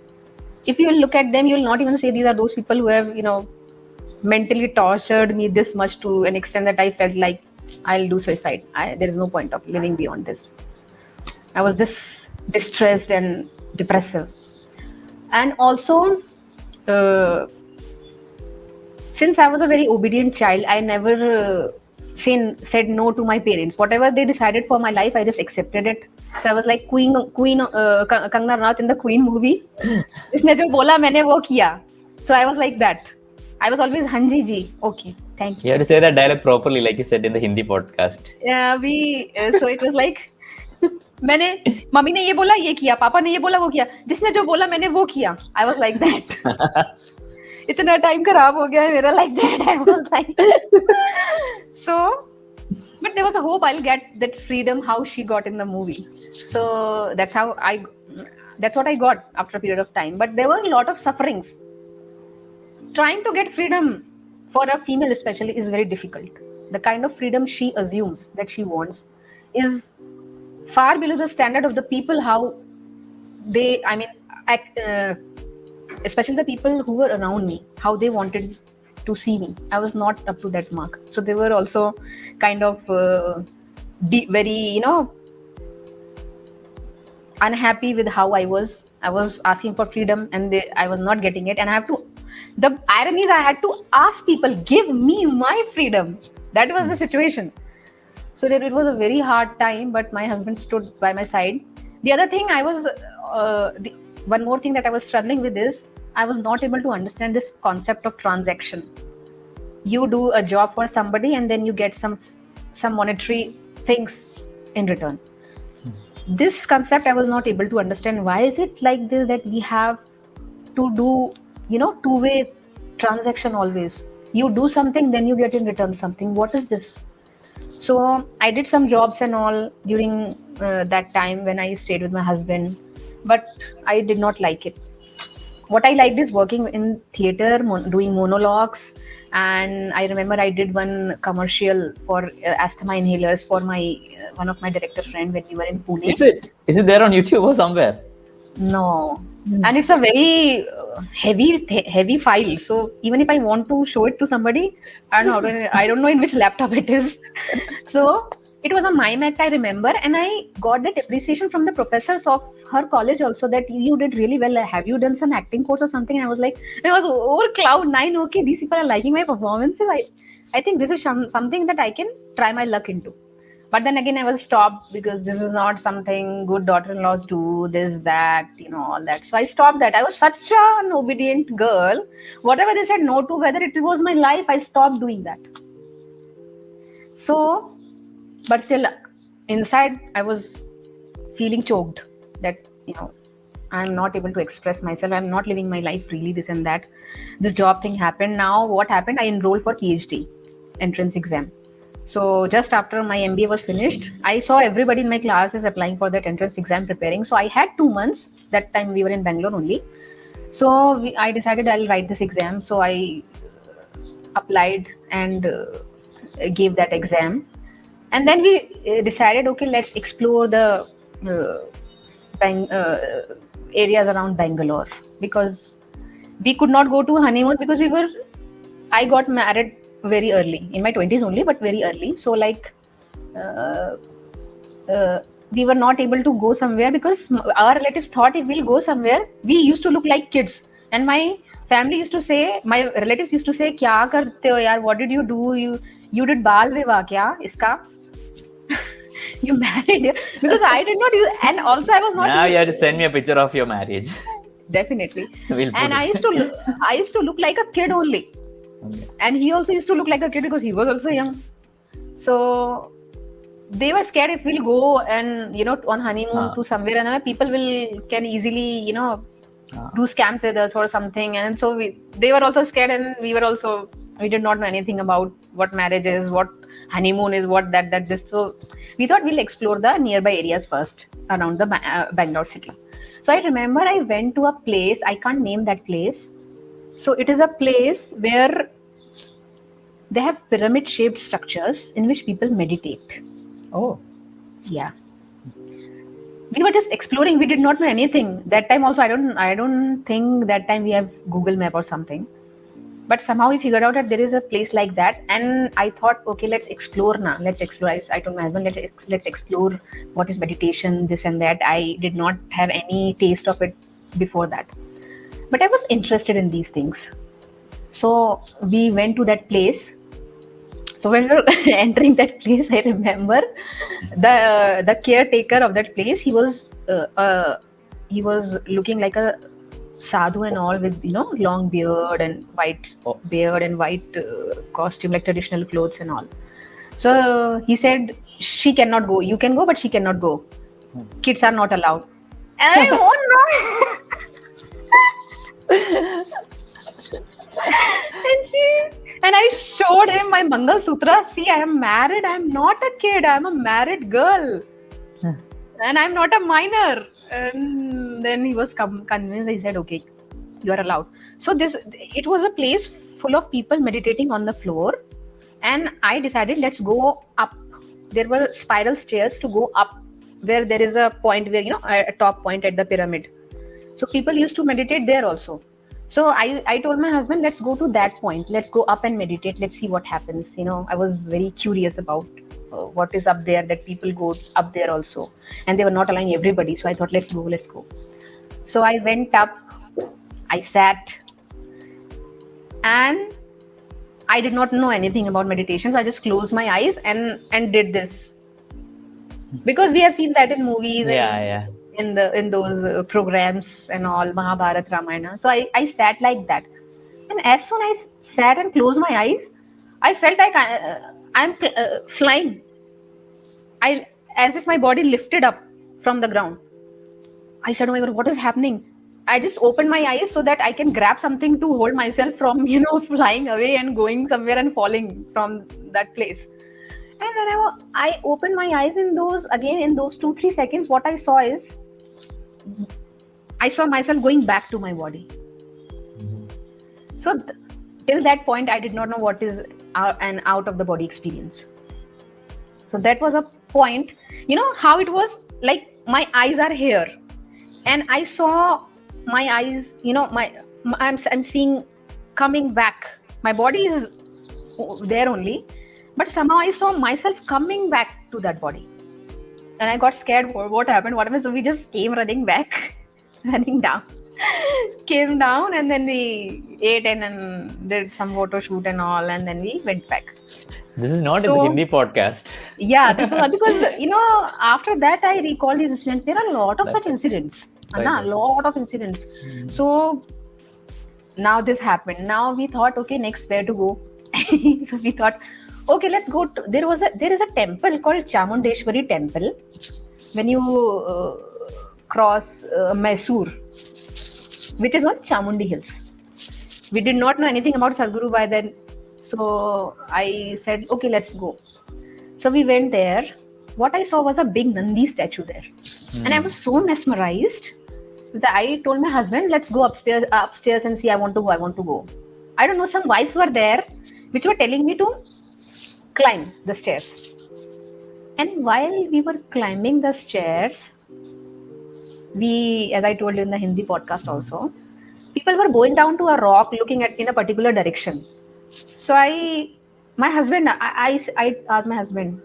If you look at them you will not even say these are those people who have you know mentally tortured me this much to an extent that i felt like i'll do suicide. I, there is no point of living beyond this. I was this distressed and depressive. And also, uh, since I was a very obedient child, I never uh, said, said no to my parents. Whatever they decided for my life, I just accepted it. So I was like Queen, Queen uh, Ka- Kangana Ranaut in the Queen movie. इसने जो बोला मैंने वो किया. So I was like that. I was always Hanji ji. Okay, thank you. You have to say that dialogue properly, like you said in the Hindi podcast. Yeah, we uh, so it was like मैंने mummy ने ये बोला ये किया पापा ने ये बोला वो किया जिसने जो बोला मैंने वो किया आई वाज लाइक दैट इतना टाइम खराब हो गया है मेरा like that I was like so but there was a hope I'll get that freedom how she got in the movie. So that's how I that's what I got after a period of time. But there were a lot of sufferings. Trying to get freedom for a female especially is very difficult. The kind of freedom she assumes that she wants is far below the standard of the people how they, I mean, act, uh, especially the people who were around me, how they wanted to see me. I was not up to that mark. So they were also kind of uh, de- very, you know, unhappy with how I was. I was asking for freedom and they, I was not getting it. And I have to, the irony is, I had to ask people, give me my freedom. That was the situation. So that it was a very hard time, but my husband stood by my side. The other thing I was, uh, the, one more thing that I was struggling with is I was not able to understand this concept of transaction. You do a job for somebody and then you get some some monetary things in return. This concept I was not able to understand. Why is it like this that we have to do, you know, two-way transaction always? You do something, then you get in return something. What is this? So I did some jobs and all during uh, that time when I stayed with my husband, but I did not like it what I liked is working in theater, mon- doing monologues, and I remember I did one commercial for uh, asthma inhalers for my uh, one of my director friend when we were in Pune. Is it is it there on YouTube or somewhere? No, and it's a very uh, heavy heavy file. So even if I want to show it to somebody, I don't know. I don't know in which laptop it is. so it was a mime act I remember, and I got that appreciation from the professors of her college also that you did really well. Have you done some acting course or something? And I was like, I was over cloud nine. Okay, these people are liking my performances. I, I think this is some, something that I can try my luck into. But then again, I was stopped because this is not something good daughter-in-laws do. This, that, you know, all that. So I stopped that. I was such an obedient girl. Whatever they said no to, whether it was my life, I stopped doing that. So, but still, inside, I was feeling choked that you know i'm not able to express myself. I'm not living my life freely this and that. This job thing happened. Now what happened? I enrolled for phd entrance exam. So just after my mba was finished i saw everybody in my class is applying for that entrance exam preparing. So i had two months. That time we were in bangalore only. So we, i decided i'll write this exam. So i applied and uh, gave that exam and then we uh, decided okay let's explore the uh, uh, areas around Bangalore because we could not go to honeymoon because we were. I got married very early in my twenties only, but very early. So like, uh, uh, we were not able to go somewhere because our relatives thought if we'll go somewhere, we used to look like kids, and my family used to say, my relatives used to say, "Kya karte ho yaar? What did you do? You you did bal vivah kya? Iska?" you married because I did not use, and also I was not. Now you have to send me a picture of your marriage. Definitely. we'll and I used to, look, I used to look like a kid only, okay. and he also used to look like a kid because he was also young. So they were scared if we'll go and you know on honeymoon ah. to somewhere and people will can easily you know ah. do scams with us or something and so we they were also scared and we were also we did not know anything about what marriage is what honeymoon is what that that this so we thought we'll explore the nearby areas first around the uh, bangalore city. So i remember i went to a place i can't name that place. So it is a place where they have pyramid shaped structures in which people meditate. Oh. Yeah. We were just exploring. We did not know anything. That time also i don't i don't think that time we have google map or something but somehow we figured out that there is a place like that and i thought okay let's explore now let's explore. I, I told my husband let's, let's explore what is meditation this and that. I did not have any taste of it before that. But i was interested in these things. So we went to that place. So when we were entering that place i remember the the caretaker of that place he was uh, uh, he was looking like a sadhu and all with you know long beard and white oh. beard and white uh, costume like traditional clothes and all. So he said she cannot go. You can go but she cannot go. Hmm. kids are not allowed. And i oh no and she and i showed him my mangal sutra. See i am married. I am not a kid. I am a married girl. Hmm. and i'm not a minor and then he was convinced he said okay you are allowed. So this it was a place full of people meditating on the floor. And i decided let's go up. There were spiral stairs to go up where there is a point where you know a top point at the pyramid. So people used to meditate there also. So i i told my husband let's go to that point. Let's go up and meditate. Let's see what happens. You know i was very curious about what is up there that people go up there also and they were not allowing everybody so i thought let's go let's go so i went up i sat and i did not know anything about meditation so i just closed my eyes and and did this because we have seen that in movies and Yeah, yeah. in the in those uh, programs and all Mahabharat Ramayana. So I, I sat like that, and as soon as I sat and closed my eyes, I felt like I, uh, I'm uh, flying. I as if my body lifted up from the ground. I said, "Oh my God, what is happening?" I just opened my eyes so that I can grab something to hold myself from you know flying away and going somewhere and falling from that place. And when I, I opened my eyes in those again in those two three seconds, what I saw is I saw myself going back to my body. So th- till that point, I did not know what is an out of the body experience. So that was a point. You know how it was like my eyes are here, and I saw my eyes. You know my, I'm I'm seeing coming back. My body is there only, but somehow I saw myself coming back to that body and I got scared. What happened? What happened? So we just came running back, running down, came down, and then we ate and then did some photo shoot and all, and then we went back. This is not So- a Hindi podcast. Yeah, this was because you know after that I recall these incidents. There are a lot of such incidents. Right, Anna, a lot of incidents. So now this happened. Now we thought, okay, next where to go? so we thought, okay, let's go. To, there was a there is a temple called Chamundeshwari Temple. When you uh, cross uh, Mysore, which is on Chamundi Hills. We did not know anything about Sadhguru by then, so I said, okay, let's go. So we went there. What I saw was a big Nandi statue there, and I hmm. was so mesmerized that I told my husband, "Let's go upstairs, uh, upstairs and see. I want to go. I want to go." I don't know. Some wives were there, which were telling me to climb the stairs. And while we were climbing the stairs, we, as I told you in the Hindi podcast also, people were going down to a rock, looking at in a particular direction. So I, my husband, I, I, I asked my husband,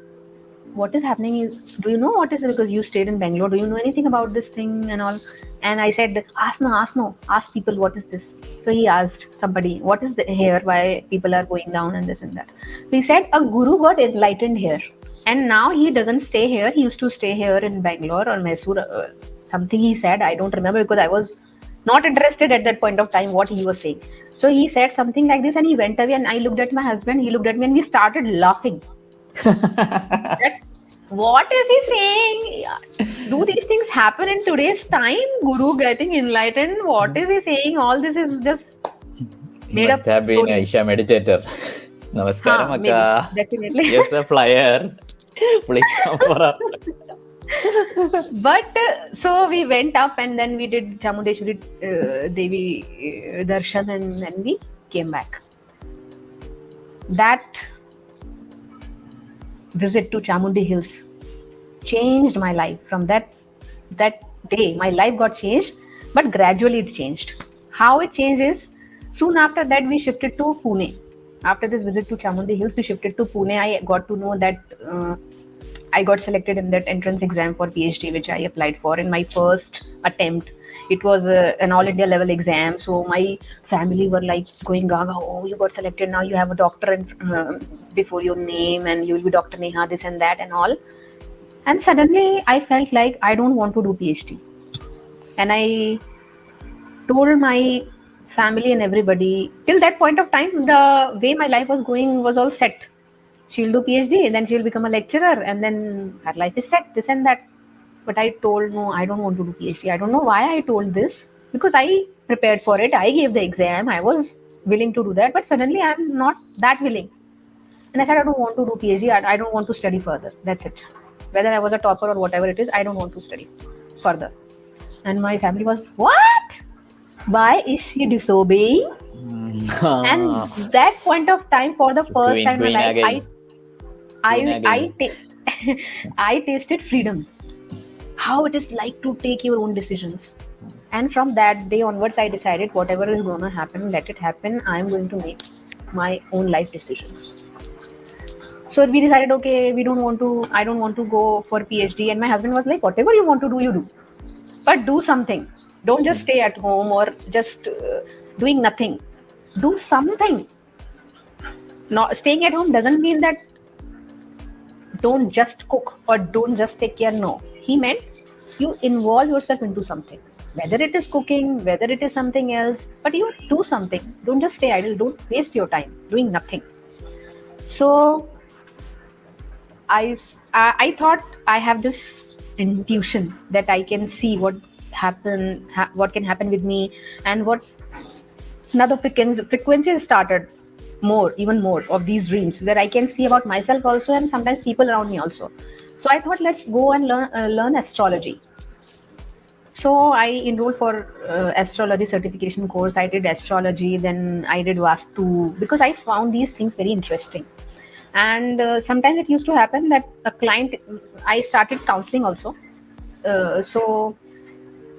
what is happening? Is do you know what is it? Because you stayed in bangalore. Do you know anything about this thing and all? And i said ask no ask no. Ask people what is this? So he asked somebody what is the here why people are going down and this and that? So he said a guru got enlightened here. And now he doesn't stay here. He used to stay here in bangalore or mysore uh, something he said i don't remember because i was not interested at that point of time what he was saying. So he said something like this and he went away and i looked at my husband he looked at me and we started laughing. That what is he saying? Do these things happen in today's time? Guru getting enlightened what is he saying? All this is just made Must up have been story. a Isha meditator. Namaskaram, Huh, maybe, definitely. Yes a flyer. Please come for a but uh, so we went up and then we did Chamundeshwari uh, Devi uh, darshan and then we came back. That visit to Chamundi Hills changed my life. From that that day, my life got changed, but gradually it changed. How it changed is soon after that we shifted to Pune. After this visit to Chamundi Hills, we shifted to Pune. I got to know that. I got selected in that entrance exam for PhD, which I applied for in my first attempt. It was uh, an all India level exam, so my family were like going gaga. Oh, you got selected now. You have a doctor in, uh, before your name, and you will be Dr. Neha, this and that, and all. And suddenly, I felt like I don't want to do PhD, and I told my family and everybody. Till that point of time, the way my life was going was all set she'll do phd and then she'll become a lecturer and then her life is set. This and that. But i told no i don't want to do phd i don't know why i told this. Because i prepared for it. I gave the exam. I was willing to do that. But suddenly i'm not that willing. And i said i don't want to do phd i, I don't want to study further. That's it. Whether i was a topper or whatever it is i don't want to study further. And my family was what? Why is she disobeying? And that point of time for the first time in my life i i I, ta- I tasted freedom. How it is like to take your own decisions. And from that day onwards i decided whatever is going to happen let it happen. I'm going to make my own life decisions. So we decided okay we don't want to i don't want to go for phd and my husband was like whatever you want to do you do. But do something. Don't just stay at home or just uh, doing nothing. Do something. Not staying at home doesn't mean that don't just cook or don't just take care no. He meant you involve yourself into something. Whether it is cooking whether it is something else but you do something. Don't just stay idle. Don't waste your time doing nothing. So i i, I thought i have this intuition that i can see what happen ha- what can happen with me and what another frequency frequency started more even more of these dreams where i can see about myself also and sometimes people around me also. So i thought let's go and learn uh, learn astrology. So i enrolled for uh, astrology certification course. I did astrology then i did vastu because i found these things very interesting. And uh, sometimes it used to happen that a client i started counseling also. Uh, so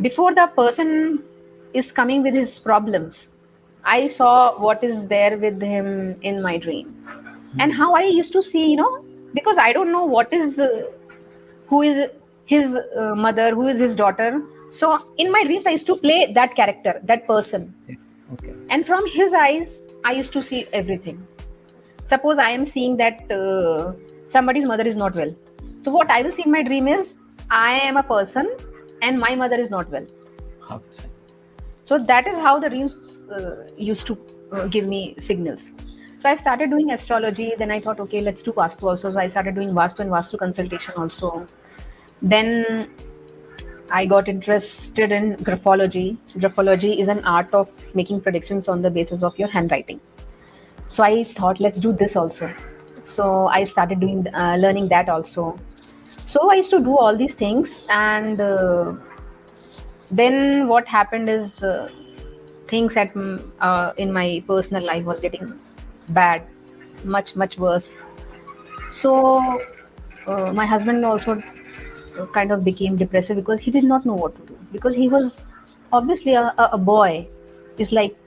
before the person is coming with his problems i saw what is there with him in my dream. And how i used to see you know because i don't know what is uh, who is his uh, mother who is his daughter. So in my dreams i used to play that character that person. Okay. and from his eyes i used to see everything. Suppose i am seeing that uh, somebody's mother is not well. So what i will see in my dream is i am a person and my mother is not well. Okay. so that is how the dreams used to uh, give me signals. So i started doing astrology then i thought okay let's do vastu also. So i started doing vastu and vastu consultation also. Then i got interested in graphology. Graphology is an art of making predictions on the basis of your handwriting. So i thought let's do this also. So i started doing uh, learning that also. So i used to do all these things and uh, then what happened is uh, things at mm, uh, in my personal life was getting bad much much worse. So uh, my husband also uh, kind of became depressive because he did not know what to do. Because he was obviously a, a a boy. Is like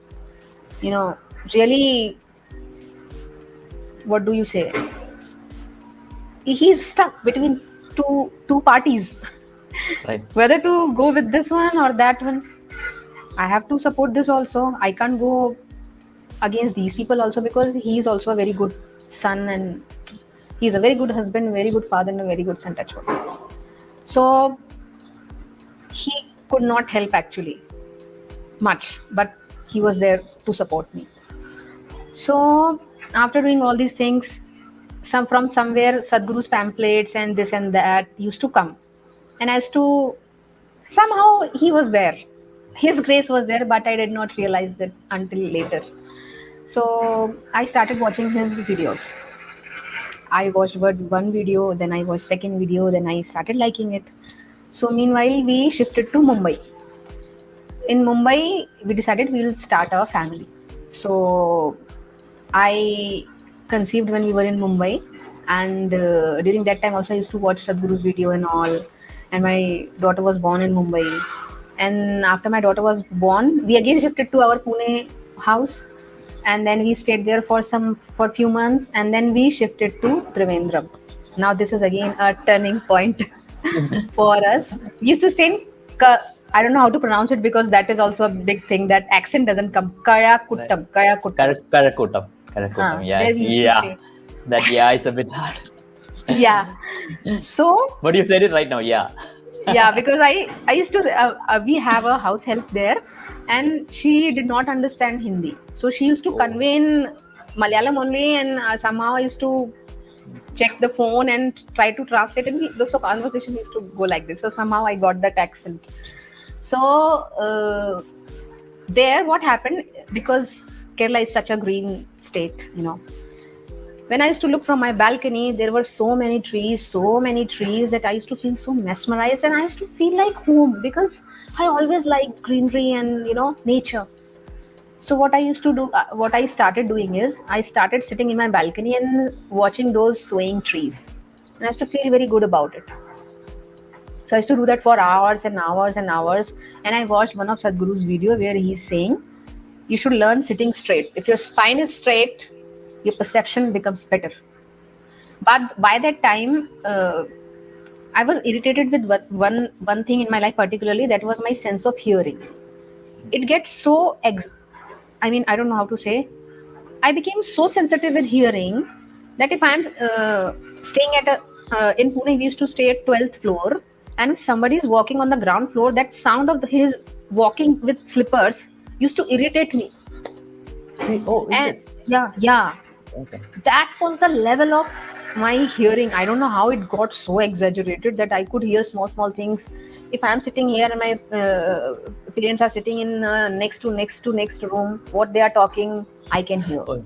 you know really what do you say? He's stuck between two two parties. Right. whether to go with this one or that one i have to support this also. I can't go against these people also because he is also a very good son and he's a very good husband very good father and a very good son touch so he could not help actually much but he was there to support me. So after doing all these things some from somewhere sadhguru's pamphlets and this and that used to come. And as to somehow he was there his grace was there but i did not realize that until later. So i started watching his videos. I watched one video then i watched second video then i started liking it. So meanwhile we shifted to mumbai. In mumbai we decided we'll start our family. So i conceived when we were in mumbai and uh, during that time also i used to watch sadhguru's video and all. And my daughter was born in Mumbai. And after my daughter was born, we again shifted to our Pune house, and then we stayed there for some for few months, and then we shifted to Trivandrum. Now this is again a turning point for us. We used to stay in. Ka- I don't know how to pronounce it because that is also a big thing. That accent doesn't come. Kaya Kuttam. Kaya Kuttam. Kar- Karakotam. Karakotam. Ah, yeah. there it's- we used to yeah. That yeah is a bit hard. Yeah. So But you said it right now. Yeah. Yeah because i i used to uh, uh, we have a house help there and she did not understand hindi. So she used to Oh. convey in malayalam only and uh, somehow i used to check the phone and try to translate and we, so conversation used to go like this. So somehow i got that accent. So uh, there what happened because kerala is such a green state you know when I used to look from my balcony, there were so many trees, so many trees that I used to feel so mesmerized and I used to feel like home because I always liked greenery and you know nature. So what I used to do, uh, what I started doing is I started sitting in my balcony and watching those swaying trees, and I used to feel very good about it. So I used to do that for hours and hours and hours. And I watched one of Sadhguru's video where he's saying, you should learn sitting straight. If your spine is straight, your perception becomes better. But by that time, uh, I was irritated with what, one one thing in my life particularly. That was my sense of hearing. It gets so, ex- I mean, I don't know how to say. I became so sensitive with hearing that if I'm uh, staying at a uh, in Pune, we used to stay at 12th floor, and if somebody is walking on the ground floor, that sound of his walking with slippers used to irritate me. See, oh, And yeah, yeah, Okay. that was the level of my hearing. I don't know how it got so exaggerated that I could hear small, small things. If I'm sitting here and my uh, parents are sitting in uh, next to next to next room, what they are talking, I can hear. Oh,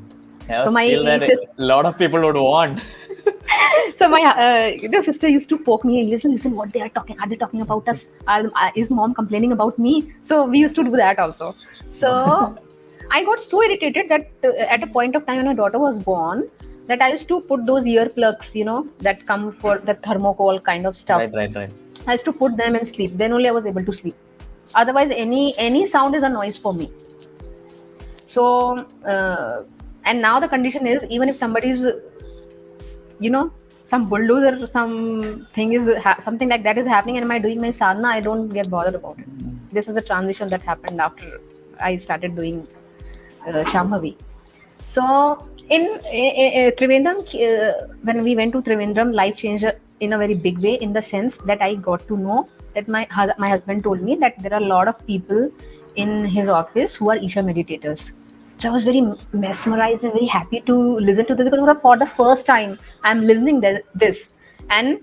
So a my a lot of people would want. so my uh, sister used to poke me and listen listen what they are talking are they talking about us are, uh, is mom complaining about me so we used to do that also so i got so irritated that uh, at a point of time when my daughter was born that i used to put those earplugs you know that come for the thermocol kind of stuff right, right, right. I used to put them and sleep. Then only I was able to sleep. Otherwise, any any sound is a noise for me. So, uh, and now the condition is even if somebody is, you know, some bulldozer, or some thing is ha- something like that is happening, and am I doing my sadhana? I don't get bothered about it. This is the transition that happened after I started doing uh, Shambhavi. So in uh, Trivandrum, when we went to Trivandrum, life changed in a very big way in the sense that I got to know that my my husband told me that there are a lot of people in his office who are Isha meditators. So I was very mesmerized and very happy to listen to this because for the first time I'm listening th- this and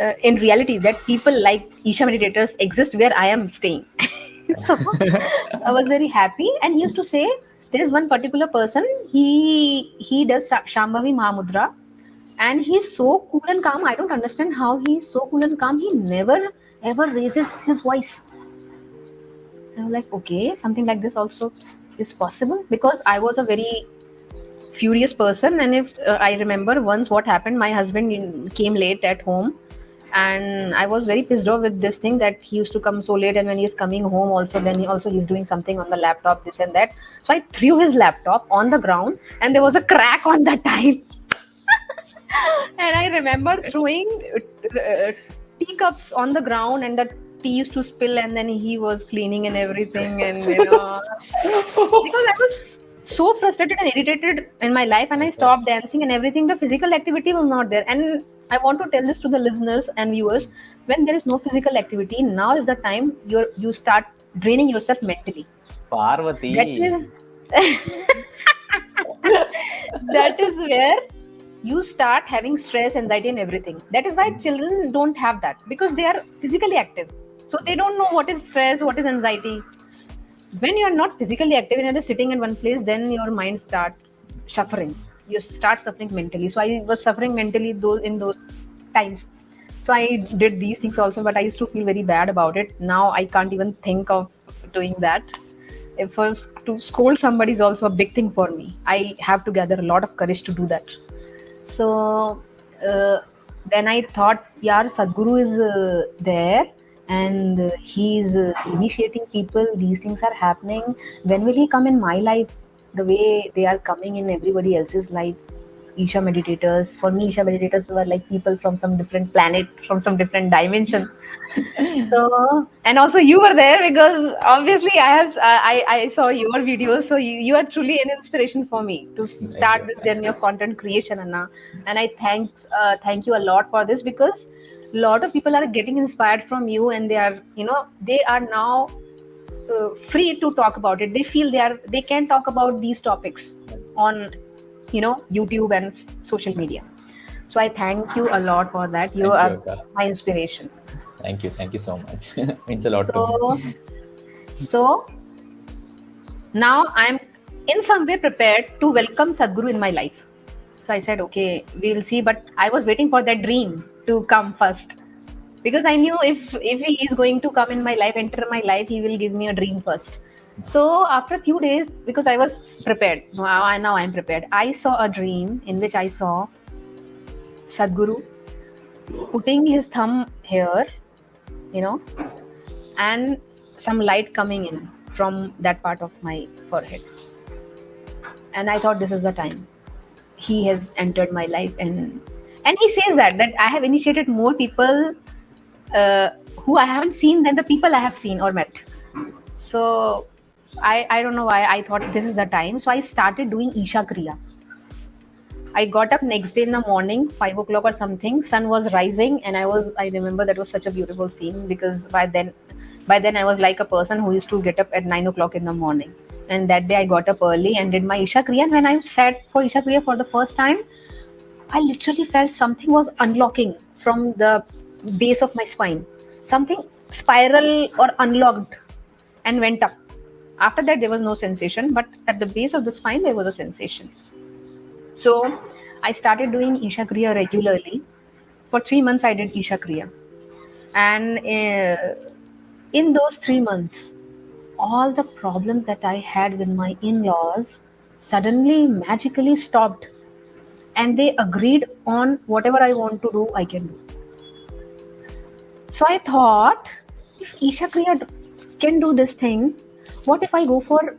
uh, in reality that people like Isha meditators exist where I am staying. so I was very happy and he used to say there is one particular person he he does Shambhavi Mahamudra and he's so cool and calm i don't understand how he's so cool and calm he never ever raises his voice. I was like okay something like this also is possible because i was a very furious person and if uh, i remember once what happened my husband came late at home and i was very pissed off with this thing that he used to come so late and when he's coming home also then he also he's doing something on the laptop this and that. So i threw his laptop on the ground and there was a crack on the tile. And I remember throwing uh, teacups on the ground, and the tea used to spill, and then he was cleaning and everything, and you know, because I was so frustrated and irritated in my life, and I stopped dancing and everything. The physical activity was not there, and I want to tell this to the listeners and viewers: when there is no physical activity, now is the time you you start draining yourself mentally. Parvati. That is that is where you start having stress, anxiety, and everything. That is why hmm. children don't have that because they are physically active. So they don't know what is stress, what is anxiety. When you are not physically active and you're just sitting in one place, then your mind starts suffering. You start suffering mentally. So I was suffering mentally those in those times. So I did these things also, but I used to feel very bad about it. Now I can't even think of doing that. If first to scold somebody is also a big thing for me. I have to gather a lot of courage to do that. So uh, then I thought, yeah, Sadhguru is uh, there and uh, he is uh, initiating people. These things are happening. When will he come in my life? The way they are coming in everybody else's life. Isha meditators. For me, Isha meditators were like people from some different planet, from some different dimension. so, and also you were there because obviously I have I I saw your videos. So you, you are truly an inspiration for me to start this journey of content creation, Anna. And I thank uh, thank you a lot for this because a lot of people are getting inspired from you, and they are you know they are now uh, free to talk about it. They feel they are they can talk about these topics on you know youtube and social media so i thank you a lot for that you Thank are you, my inspiration Thank you. Thank you so much. Means a lot to me. so so now i'm in some way prepared to welcome sadhguru in my life so i said okay we'll see. But i was waiting for that dream to come first. Because i knew if if he is going to come in my life enter my life he will give me a dream first. So after a few days because i was prepared. Now now i'm prepared. I saw a dream in which i saw sadhguru putting his thumb here you know, and some light coming in from that part of my forehead. And I thought this is the time he has entered my life and and he says that that I have initiated more people uh, who I haven't seen than the people I have seen or met. So I I don't know why I thought this is the time. So I started doing Isha Kriya. I got up next day in the morning, five o'clock or something. Sun was rising, and I was. I remember that was such a beautiful scene because by then, by then I was like a person who used to get up at nine o'clock in the morning. And that day I got up early and did my Isha Kriya. And when I sat for Isha Kriya for the first time, I literally felt something was unlocking from the base of my spine. Something spiral or unlocked and went up. After that, there was no sensation, but at the base of the spine, there was a sensation. So I started doing Isha Kriya regularly. For three months, I did Isha Kriya. And uh, in those three months, all the problems that I had with my in laws suddenly magically stopped. And they agreed on whatever I want to do, I can do. So I thought, if Isha Kriya can do this thing, what if I go for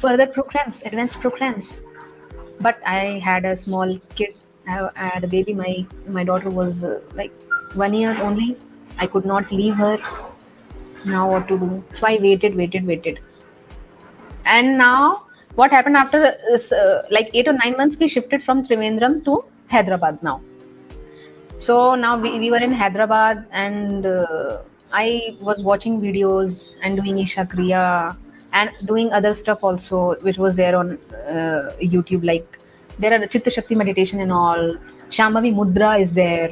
further programs, advanced programs? But I had a small kid. I had a baby. My my daughter was uh, like one year only. I could not leave her. Now what to do? So I waited, waited, waited. And now what happened after uh, like eight or nine months? We shifted from Trivandrum to Hyderabad now. So now we, we were in Hyderabad and uh, I was watching videos and doing Isha Kriya and doing other stuff also, which was there on uh, YouTube. Like there are Chitta Shakti meditation and all. Shambhavi Mudra is there.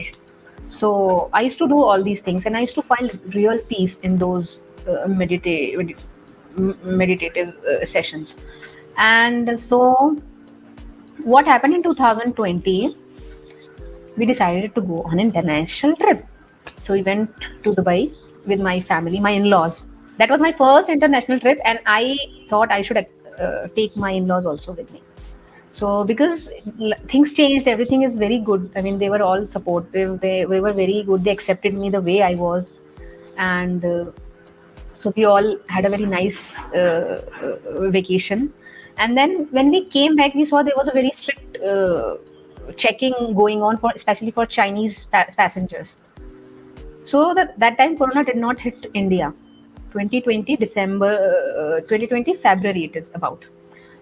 So I used to do all these things and I used to find real peace in those uh, medita- med- meditative uh, sessions. And so what happened in 2020 we decided to go on an international trip. So we went to Dubai with my family, my in-laws. That was my first international trip, and I thought I should uh, take my in-laws also with me. So because things changed, everything is very good. I mean, they were all supportive. They, they were very good. They accepted me the way I was, and uh, so we all had a very nice uh, uh, vacation. And then when we came back, we saw there was a very strict uh, checking going on for especially for Chinese pa- passengers. So that that time Corona did not hit India. 2020 December, uh, 2020 February it is about.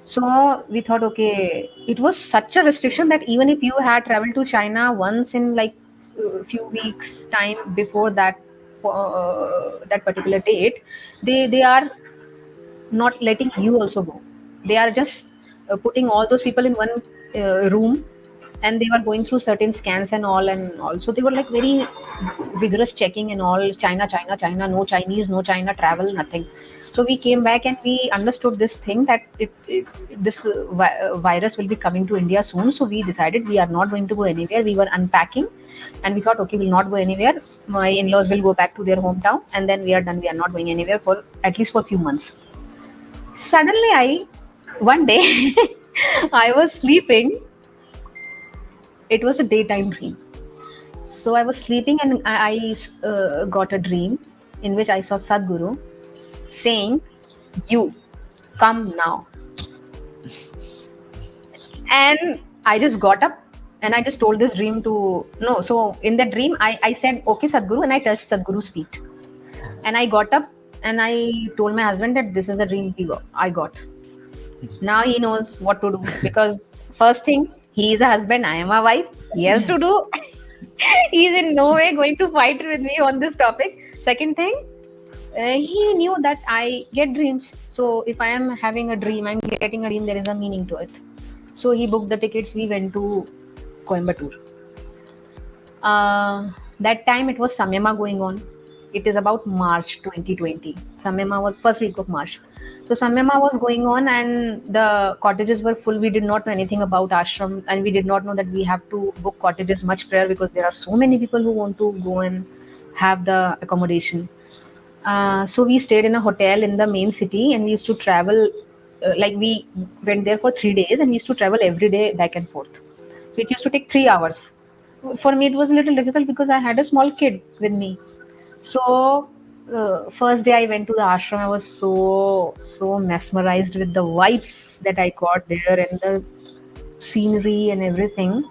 So we thought, okay, it was such a restriction that even if you had traveled to China once in like a few weeks time before that uh, that particular date, they they are not letting you also go. They are just uh, putting all those people in one uh, room and they were going through certain scans and all and also they were like very vigorous checking and all china china china no chinese no china travel nothing so we came back and we understood this thing that it, it, this vi- virus will be coming to india soon. So we decided we are not going to go anywhere. We were unpacking and we thought okay we'll not go anywhere. My in-laws will go back to their hometown and then we are done. We are not going anywhere for at least for a few months. Suddenly i one day i was sleeping. It was a daytime dream. So i was sleeping and i, I uh, got a dream in which i saw sadhguru saying you come now. And i just got up and i just told this dream to no so in that dream i, I said okay sadhguru and i touched sadhguru's feet. And i got up and i told my husband that this is the dream got, i got. Now he knows what to do because first thing he is a husband i am a wife. He has to do. He is in no way going to fight with me on this topic. Second thing uh, he knew that i get dreams. So if i am having a dream i'm getting a dream there is a meaning to it. So he booked the tickets. We went to coimbatore. Uh, that time it was samyama going on. It is about march 2020 samyama was first week of march. So Samyama was going on and the cottages were full. We did not know anything about ashram and we did not know that we have to book cottages much prior because there are so many people who want to go and have the accommodation. Uh, so we stayed in a hotel in the main city and we used to travel uh, like we went there for three days and we used to travel every day back and forth. So it used to take three hours. For me, it was a little difficult because I had a small kid with me. So uh, first day I went to the ashram, I was so so mesmerized with the vibes that I got there and the scenery and everything.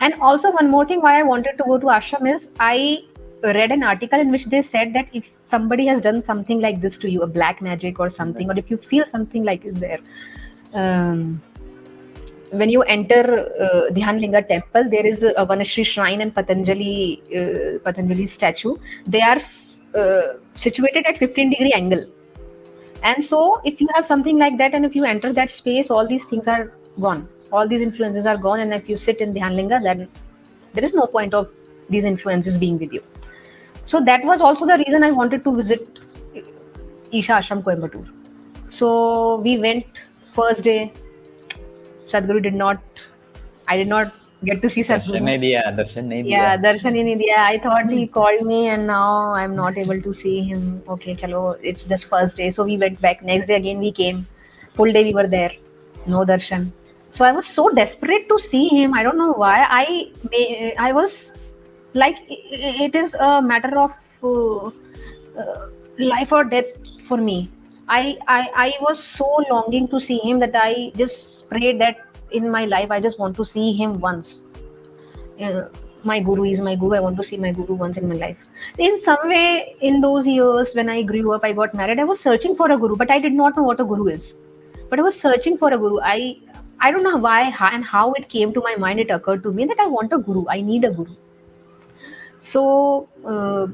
And also one more thing why I wanted to go to ashram is I read an article in which they said that if somebody has done something like this to you, a black magic or something, or if you feel something like is there, um, when you enter uh, Dhyanlinga temple, there is a Vanashri shrine and Patanjali uh, Patanjali statue. They are uh, situated at 15 degree angle. And so, if you have something like that, and if you enter that space, all these things are gone. All these influences are gone. And if you sit in Dhyanlinga, then there is no point of these influences being with you. So that was also the reason I wanted to visit Isha Ashram Coimbatore. So we went first day. Sadhguru did not. I did not get to see Darshan Sadhguru. nahi diya, darshan nahi Yeah, darshan hi nahi diya. I thought he called me and now I'm not able to see him. Okay, chalo, it's just first day. So we went back. Next day again we came. Full day we were there. No darshan. So I was so desperate to see him. I don't know why. I may, I was like it is a matter of uh, uh, life or death for me. I, I I was so longing to see him that I just prayed that in my life I just want to see him once uh, my guru is my guru. I want to see my guru once in my life. In some way, in those years when I grew up, I got married. I was searching for a guru, but I did not know what a guru is. But I was searching for a guru. I I don't know why and how it came to my mind. It occurred to me that I want a guru. I need a guru. So uh,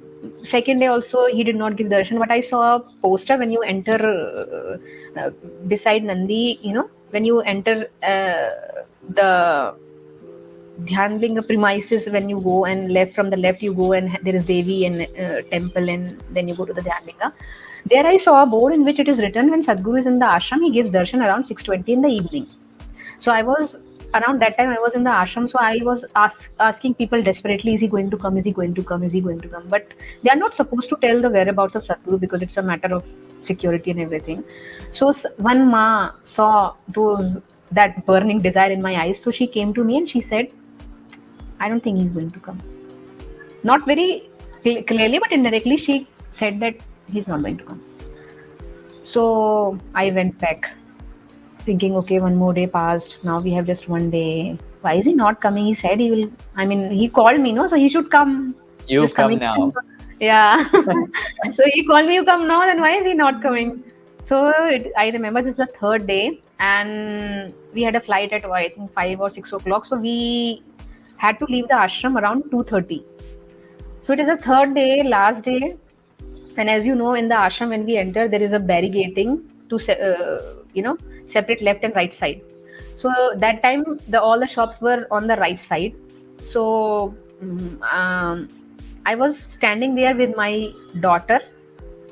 second day also he did not give darshan, but I saw a poster when you enter uh, uh, beside Nandi. You know when you enter uh, the Dhyanlinga premises when you go and left from the left you go and there is Devi and uh, temple and then you go to the Dhyanlinga. There I saw a board in which it is written when Sadhguru is in the ashram he gives darshan around 6:20 in the evening. So I was around that time I was in the ashram so I was ask, asking people desperately is he going to come is he going to come is he going to come but they are not supposed to tell the whereabouts of Sadhguru because it's a matter of security and everything. So one ma saw those that burning desire in my eyes so she came to me and she said I don't think he's going to come. Not very cl- clearly, but indirectly, she said that he's not going to come. So I went back, thinking, okay, one more day passed. Now we have just one day. Why is he not coming? He said he will. I mean, he called me, no, so he should come. You come coming- now. Yeah. so he called me, you come now, then why is he not coming? So it, I remember this is the third day, and we had a flight at I think five or six o'clock. So we had to leave the ashram around two thirty. So it is the third day, last day, and as you know, in the ashram when we enter, there is a barricading to uh, you know separate left and right side. So that time, the all the shops were on the right side. So mm, um, I was standing there with my daughter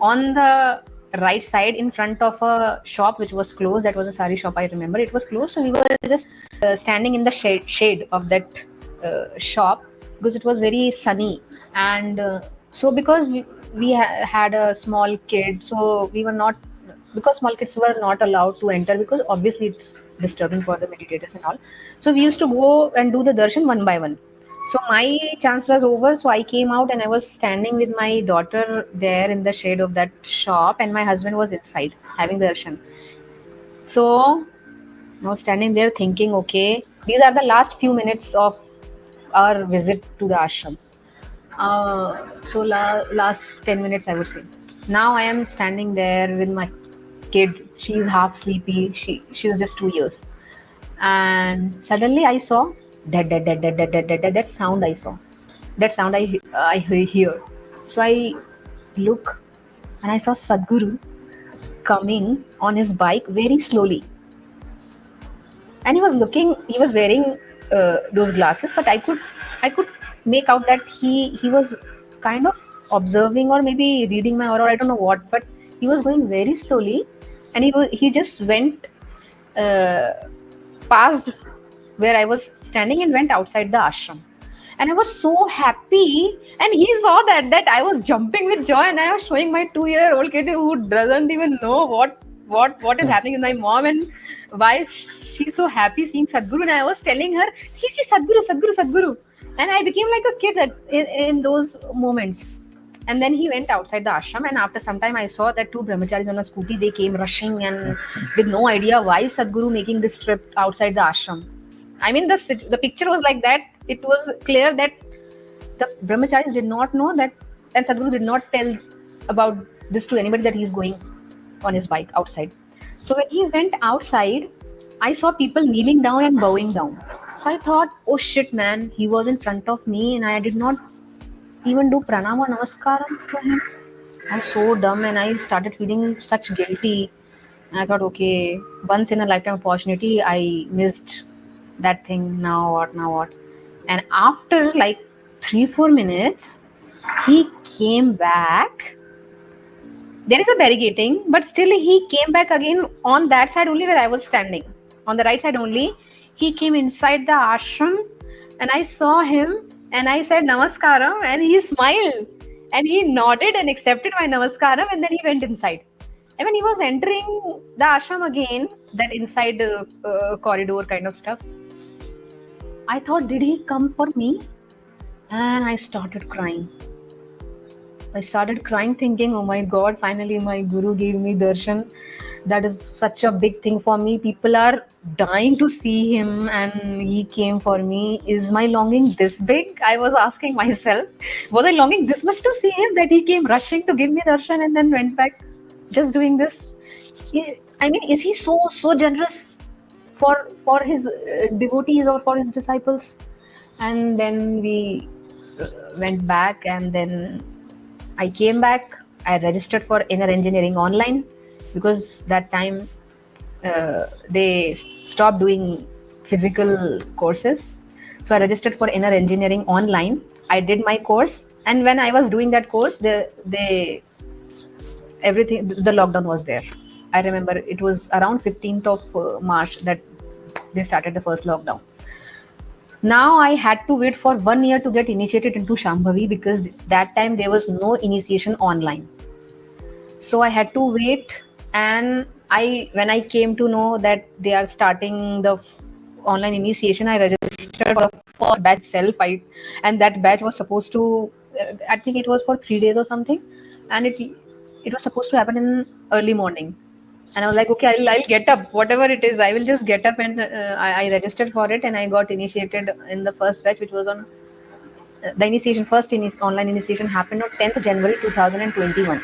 on the right side in front of a shop which was closed. That was a sari shop. I remember it was closed. So we were just uh, standing in the shade shade of that uh, shop because it was very sunny and uh, so because we, we ha- had a small kid so we were not because small kids were not allowed to enter because obviously it's disturbing for the meditators and all so we used to go and do the darshan one by one so my chance was over so i came out and i was standing with my daughter there in the shade of that shop and my husband was inside having darshan so I was standing there thinking, okay, these are the last few minutes of our visit to the ashram. Uh, so la- last 10 minutes, I would say. Now I am standing there with my kid. She's half sleepy. She she was just two years, and suddenly I saw dead, dead, dead, dead, dead, dead, dead. That sound I saw. That sound I I hear. So I look, and I saw Sadhguru coming on his bike very slowly and he was looking he was wearing uh, those glasses but i could i could make out that he he was kind of observing or maybe reading my aura i don't know what but he was going very slowly and he was he just went uh, past where i was standing and went outside the ashram and i was so happy and he saw that that i was jumping with joy and i was showing my two year old kid who doesn't even know what what what is happening with my mom and why she's so happy seeing Sadhguru. And I was telling her, see, see, Sadhguru, Sadhguru, Sadhguru. And I became like a kid at, in, in those moments. And then he went outside the ashram and after some time i saw that two brahmacharis on a scooty they came rushing and with no idea why sadhguru making this trip outside the ashram. I mean the the picture was like that. It was clear that the brahmacharis did not know that and sadhguru did not tell about this to anybody that he's going on his bike outside. So when he went outside i saw people kneeling down and bowing down. So i thought oh shit man he was in front of me and i did not even do pranam or namaskaram to him. I'm so dumb and I started feeling such guilty. And I thought, okay, once in a lifetime opportunity, I missed that thing. Now what? Now what? And after like three, four minutes, he came back. There is a barricading, but still he came back again on that side only where I was standing. On the right side only. He came inside the ashram and I saw him and I said namaskaram and he smiled and he nodded and accepted my namaskaram and then he went inside. And when he was entering the ashram again, that inside uh, uh, corridor kind of stuff, I thought, did he come for me? And I started crying. I started crying, thinking, oh my god, finally my guru gave me darshan. That is such a big thing for me. People are dying to see him and he came for me. Is my longing this big? I was asking myself was i longing this much to see him that he came rushing to give me darshan and then went back just doing this? I mean is he so so generous for for his uh, devotees or for his disciples? And then we uh, went back and then i came back i registered for inner engineering online because that time uh, they stopped doing physical courses. So i registered for inner engineering online. I did my course and when i was doing that course the they everything the lockdown was there. I remember it was around 15th of uh, march that they started the first lockdown now i had to wait for one year to get initiated into shambhavi because that time there was no initiation online. So i had to wait and i when i came to know that they are starting the online initiation i registered for the first batch self i and that batch was supposed to uh, i think it was for three days or something. And it it was supposed to happen in early morning and i was like okay i'll, I'll get up whatever it is i will just get up and uh, I, I, registered for it and i got initiated in the first batch which was on uh, the initiation first in online initiation happened on 10th january 2021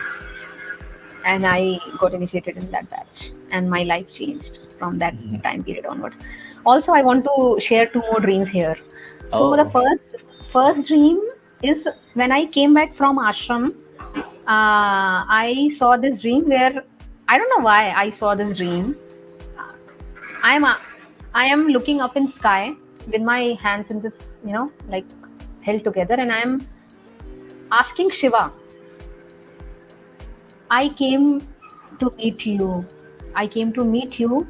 and I got initiated in that batch, and my life changed from that mm-hmm. time period onward. Also, I want to share two more dreams here. So oh. the first first dream is when I came back from ashram. Uh, I saw this dream where I don't know why I saw this dream. I'm a, I am looking up in sky with my hands in this, you know, like held together, and I'm asking Shiva I came to meet you. I came to meet you,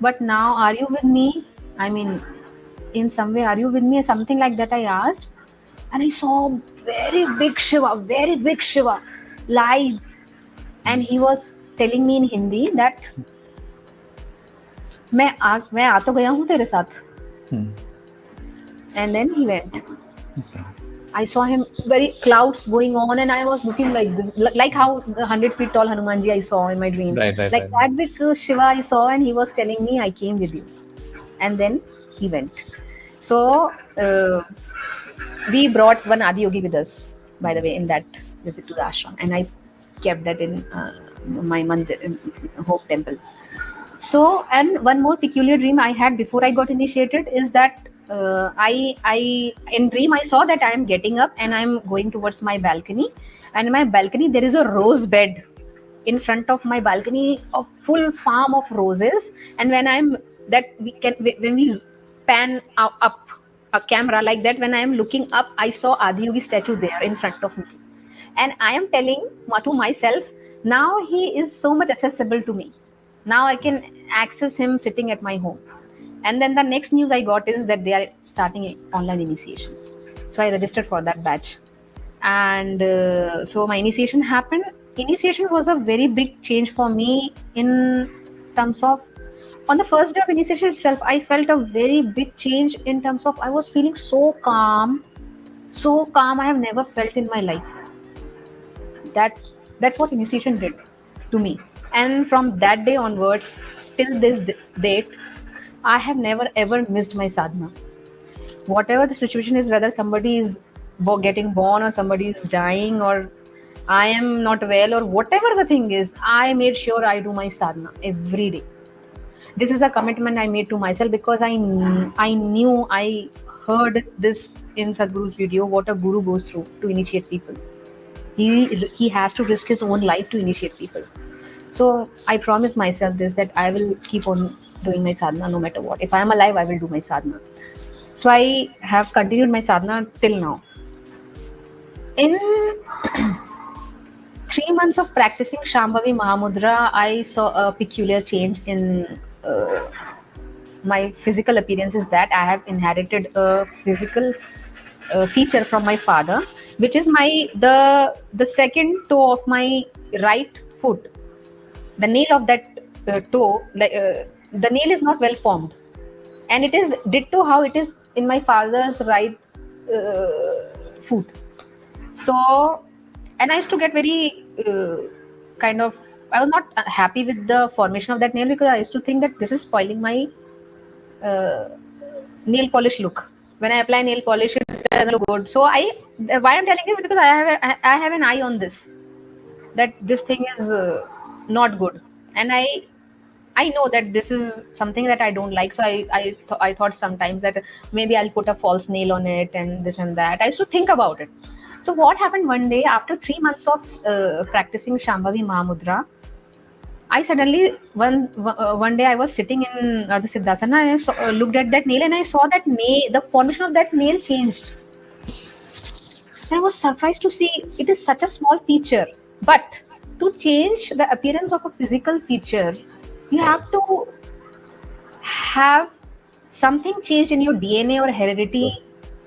but now are you with me? I mean, in some way, are you with me? Something like that I asked. And I saw very big Shiva, very big Shiva live. And he was telling me in Hindi that मैं आ मैं आ तो गया हूँ तेरे साथ and then he went I saw him very clouds going on, and I was looking like this, like how the hundred feet tall Hanumanji I saw in my dream. Right, right, like right. that big uh, Shiva I saw, and he was telling me, "I came with you," and then he went. So uh, we brought one Adi Yogi with us, by the way, in that visit to the ashram, and I kept that in uh, my mandir, Hope Temple. So, and one more peculiar dream I had before I got initiated is that uh, I I in dream I saw that I am getting up and I'm going towards my balcony, and in my balcony there is a rose bed in front of my balcony, a full farm of roses. And when I'm that we can when we pan up a camera like that, when I am looking up, I saw Adiyogi statue there in front of me, and I am telling to myself, now he is so much accessible to me. Now I can access him sitting at my home. And then the next news i got is that they are starting online initiation. So i registered for that batch. And uh, so my initiation happened. Initiation was a very big change for me in terms of on the first day of initiation itself i felt a very big change in terms of i was feeling so calm. So calm i have never felt in my life. That that's what initiation did to me. And from that day onwards till this date i have never ever missed my sadhana. Whatever the situation is whether somebody is getting born or somebody is dying or i am not well or whatever the thing is i made sure i do my sadhana every day. This is a commitment i made to myself because i i knew i heard this in sadhguru's video what a guru goes through to initiate people he he has to risk his own life to initiate people. So i promise myself this that i will keep on doing my sadhana no matter what. If i am alive i will do my sadhana. So i have continued my sadhana till now. In three months of practicing shambhavi mahamudra i saw a peculiar change in uh, my physical appearance is that i have inherited a physical uh, feature from my father which is my the the second toe of my right foot. The nail of that uh, toe like uh, the nail is not well formed. And it is ditto how it is in my father's right uh, foot. So and i used to get very uh, kind of i was not happy with the formation of that nail because i used to think that this is spoiling my uh, nail polish look when i apply nail polish it doesn't look good. So i why i'm telling you is because i have a, i have an eye on this that this thing is uh, not good. And i i know that this is something that i don't like. So i I, th- I thought sometimes that maybe i'll put a false nail on it and this and that. I used to think about it. So what happened one day after three months of uh, practicing shambhavi mahamudra I suddenly one uh, one day I was sitting in uh, the Siddhasana and I saw, uh, looked at that nail and I saw that nail the formation of that nail changed. And I was surprised to see it is such a small feature, but to change the appearance of a physical feature, you have to have something changed in your DNA or heredity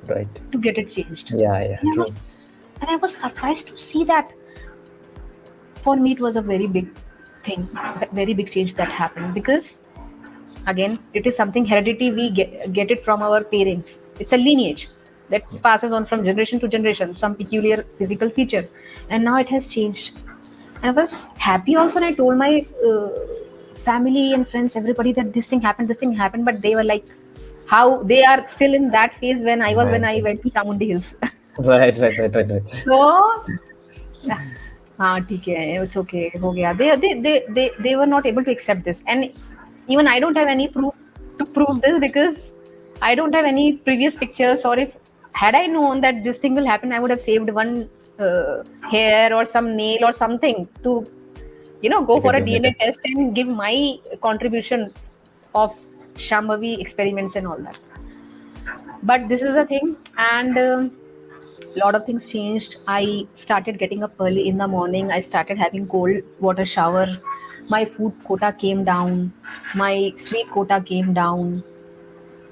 Right. to get it changed. Yeah, yeah, And I true. was, and I was surprised to see that. For me, it was a very big thing, very big change that happened because, again, it is something heredity. We get, get it from our parents. It's a lineage that passes on from generation to generation, some peculiar physical feature, and now it has changed. And I was happy also, and I told my uh, family and friends, everybody, that this thing happened, this thing happened, but they were like, how they are still in that phase when I was when I went to Chamundi Hills. Right, right, right, right, right. so हाँ ठीक है it's okay हो गया they they they they they were not able to accept this and even I don't have any proof to prove this because I don't have any previous pictures or if had I known that this thing will happen I would have saved one uh, hair or some nail or something to you know go Take for a a DNA DNA test. test and give my contribution of Shambhavi experiments and all that but this is the thing and um, lot of things changed. I started getting up early in the morning. I started having cold water shower. My food quota came down. My sleep quota came down.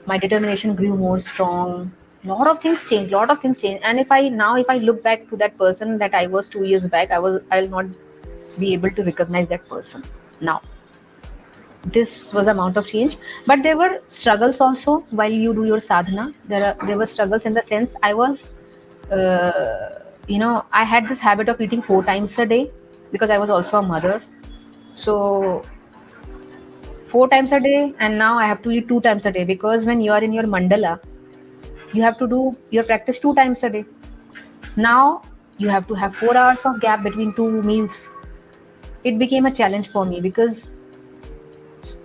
My determination grew more strong. Lot of things changed lot of things changed. And if i now if i look back to that person that i was 2 years back i was i'll not be able to recognize that person now. This was amount of change. But there were struggles also while you do your sadhana. There are there were struggles in the sense i was uh, you know i had this habit of eating four times a day because i was also a mother. So four times a day and now i have to eat two times a day because when you are in your mandala you have to do your practice two times a day. Now you have to have four hours of gap between two meals. It became a challenge for me because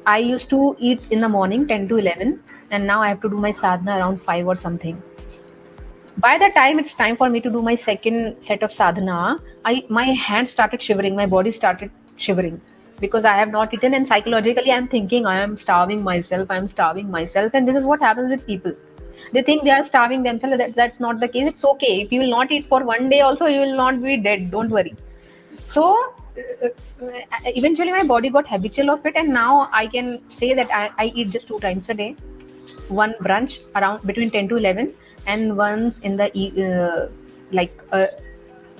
I used to eat in the morning 10 to 11 and now I have to do my sadhana around 5 or something. By the time it's time for me to do my second set of sadhana, I my hands started shivering, my body started shivering because I have not eaten and psychologically I'm thinking I am starving myself, I am starving myself and this is what happens with people. They think they are starving themselves. That, that's not the case. It's okay. If you will not eat for one day also, you will not be dead. Don't worry. So uh, eventually my body got habitual of it and now i can say that I, I eat just two times a day one brunch around between 10 to 11 and once in the e- uh, like uh,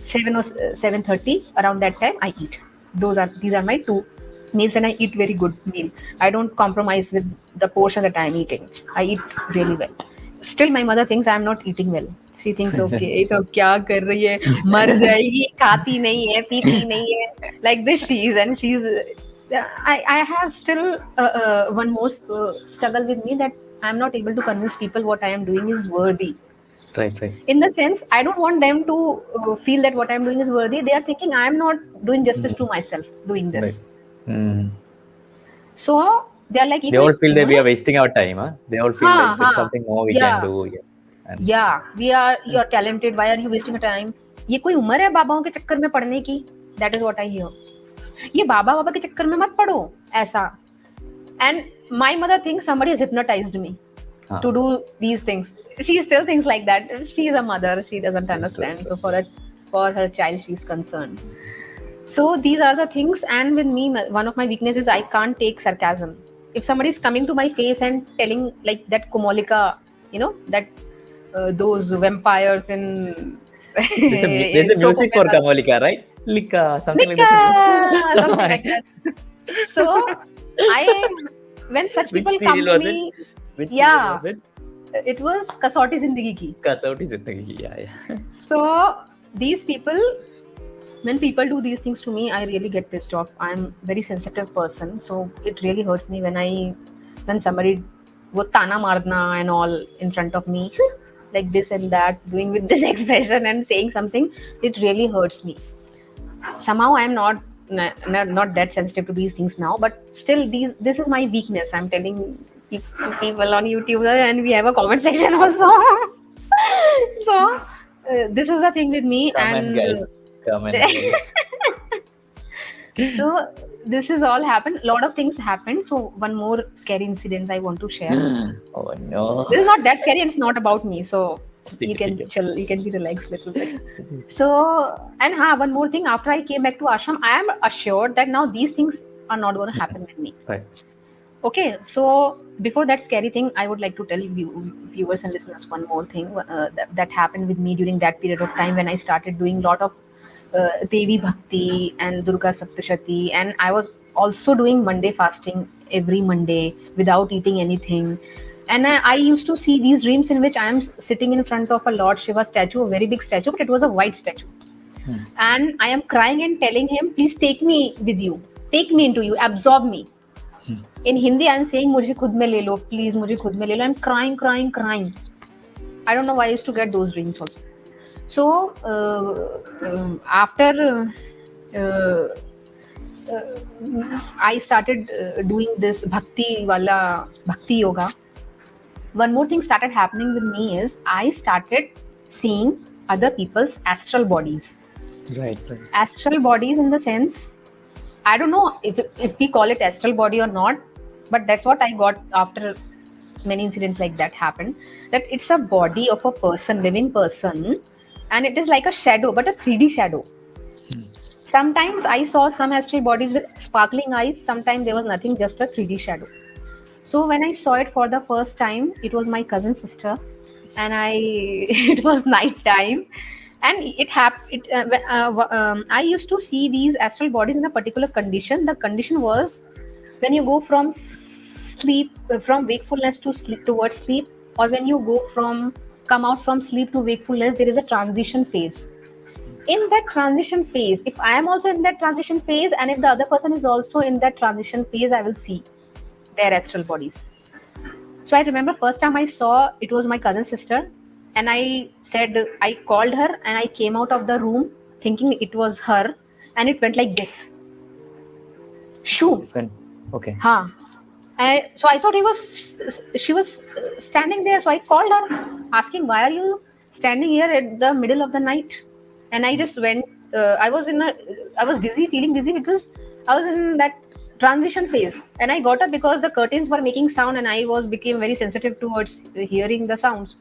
7 or 7.30 around that time i eat those are these are my two meals and i eat very good meal i don't compromise with the portion that i'm eating i eat really well still my mother thinks i'm not eating well she thinks okay तो क्या कर रही है मर जाएगी खाती नहीं है पीती नहीं है like this she is and she is I, I have still uh, uh, one more uh, struggle with me that I'm not able to convince people what I am doing is worthy. Right, right. In the sense, I don't want them to uh, feel that what I'm doing is worthy. They are thinking I'm not doing justice to myself doing this. Right. Mm. So they are like, if They all I- feel that we are wasting our time, huh? They all feel Huh, like there's huh. something more we Yeah. can do. Yeah. And yeah, we are you're talented. Why are you wasting your time? ये कोई उम्र है बाबाओं के चक्कर में पढ़ने की that is what I hear ये बाबा बाबा के चक्कर में मत पढ़ो ऐसा and my mother thinks somebody has hypnotized me huh. to do these things. She still thinks like that. She's a mother. She doesn't understand. So for a, for her child, she's concerned. So these are the things. And with me, one of my weaknesses, I can't take sarcasm. If somebody is coming to my face and telling like that Komolika, you know, that uh, those vampires in there's a, there's a music for Komolika, right? Lika, something Lika, like. Something like that. so I when such Which people come serial to was me, Which Yeah. serial was it? it was Kasauti Zindagi Ki. Kasauti Zindagi. Yeah, yeah. So these people, when people do these things to me, I really get pissed off. I'm very sensitive person, so it really hurts me when I when somebody वो ताना मारना and all in front of me like this and that doing with this expression and saying something it really hurts me somehow i'm not not, not that sensitive to these things now but still these this is my weakness. I'm telling people on youtube and we have a comment section also. So uh, this is the thing with me Come and guys. Come and so this is all happened. A lot of things happened. So one more scary incident i want to share. Oh no. this is not that scary and it's not about me. So you can chill you can be relaxed a little bit. So and ha, one more thing after i came back to ashram i am assured that now these things are not going to happen with me. Right. okay so before that scary thing i would like to tell you viewers and listeners one more thing uh, that, that happened with me during that period of time when i started doing a lot of uh, devi bhakti and durga saptashati. And i was also doing monday fasting every monday without eating anything and I, I, used to see these dreams in which I am sitting in front of a Lord Shiva statue, a very big statue, but it was a white statue. Hmm. And I am crying and telling him, please take me with you, take me into you, absorb me. Hmm. In Hindi, I'm saying, mujhe khud mein le lo, please, mujhe khud mein le lo. I'm crying, crying, crying. I don't know why I used to get those dreams also. So uh, um, after uh, uh, I started uh, doing this bhakti wala bhakti yoga, one more thing started happening with me is I started seeing other people's astral bodies. Right, right. astral bodies in the sense i don't know if, if we call it astral body or not but that's what i got after many incidents like that happened that it's a body of a person living person and it is like a shadow but a 3d shadow. Hmm. Sometimes i saw some astral bodies with sparkling eyes sometimes there was nothing just a 3d shadow so when i saw it for the first time it was my cousin sister. And i it was night time. And it happened uh, uh, um, i used to see these astral bodies in a particular condition. The condition was when you go from sleep uh, from wakefulness to sleep towards sleep or when you go from come out from sleep to wakefulness there is a transition phase. In that transition phase if i am also in that transition phase and if the other person is also in that transition phase i will see their astral bodies so i remember first time i saw it was my cousin sister and i said i called her and i came out of the room thinking it was her and it went like this shoo. Okay. Huh. I, so I thought he was, she was standing there. So I called her, asking, "Why are you standing here at the middle of the night?" And I just went. Uh, I was in a, I was dizzy, feeling dizzy because I was in that transition phase, and I got up because the curtains were making sound, and I was became very sensitive towards hearing the sounds.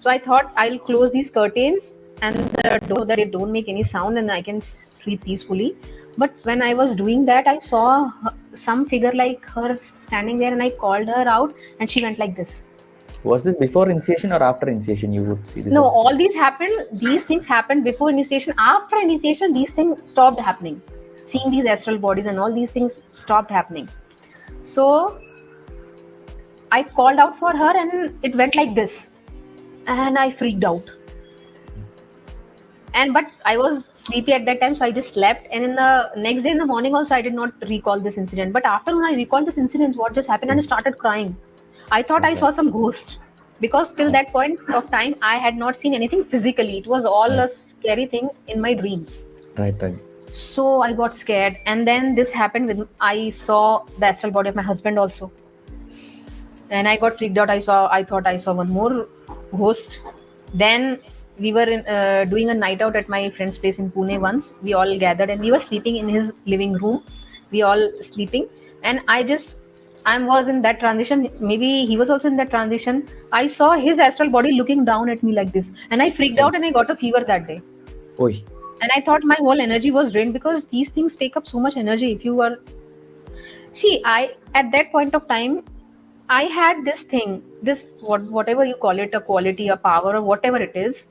So I thought I'll close these curtains and the door that they don't make any sound, and I can sleep peacefully but when i was doing that i saw some figure like her standing there and i called her out and she went like this Was this before initiation or after initiation? You would see this. no also? all these happened these things happened before initiation after initiation these things stopped happening seeing these astral bodies and all these things stopped happening. So i called out for her and it went like this. And i freaked out. And but i was sleepy at that time so i just slept. And in the next day in the morning also i did not recall this incident. But after when i recalled this incident what just happened and i started crying. I thought i saw some ghost. Because till that point of time i had not seen anything physically. It was all a scary thing in my dreams. Right, right. So i got scared. And then this happened with i saw the astral body of my husband also. And i got freaked out. I saw i thought i saw one more ghost. Then we were in, uh, doing a night out at my friend's place in pune once. We all gathered and we were sleeping in his living room. We all sleeping. And i just i was in that transition. Maybe he was also in that transition. I saw his astral body looking down at me like this. And i freaked out and i got a fever that day. Oi. And i thought my whole energy was drained because these things take up so much energy if you are see i at that point of time i had this thing this what whatever you call it a quality a power or whatever it is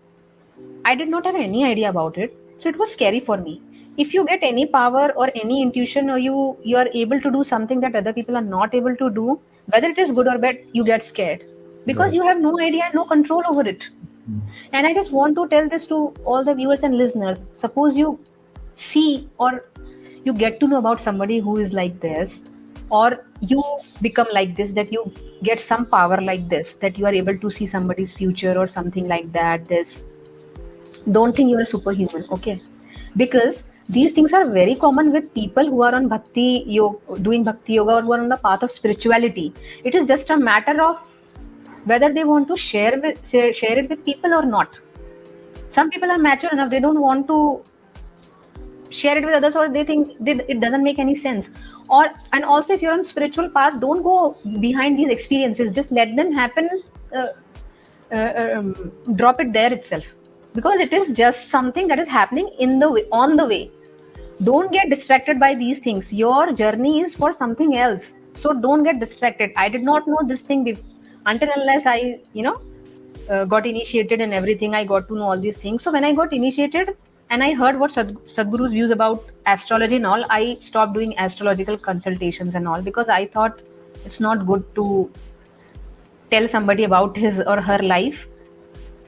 i did not have any idea about it. So it was scary for me. If you get any power or any intuition or you you are able to do something that other people are not able to do whether it is good or bad you get scared. Because Right. you have no idea no control over it Mm. and i just want to tell this to all the viewers and listeners. Suppose you see or you get to know about somebody who is like this or you become like this that you get some power like this that you are able to see somebody's future or something like that this. Don't think you are superhuman okay? Because these things are very common with people who are on bhakti yoga doing bhakti yoga or who are on the path of spirituality. It is just a matter of whether they want to share with share, share it with people or not. Some people are mature enough they don't want to share it with others or they think they, it doesn't make any sense. Or and also if you're on spiritual path don't go behind these experiences. Just let them happen uh, uh, um, drop it there itself. Because it is just something that is happening in the way on the way. Don't get distracted by these things. Your journey is for something else. So don't get distracted. I did not know this thing bef- until unless i you know uh, got initiated and everything i got to know all these things. So when i got initiated and i heard what Sad- sadhguru's views about astrology and all i stopped doing astrological consultations and all because i thought it's not good to tell somebody about his or her life.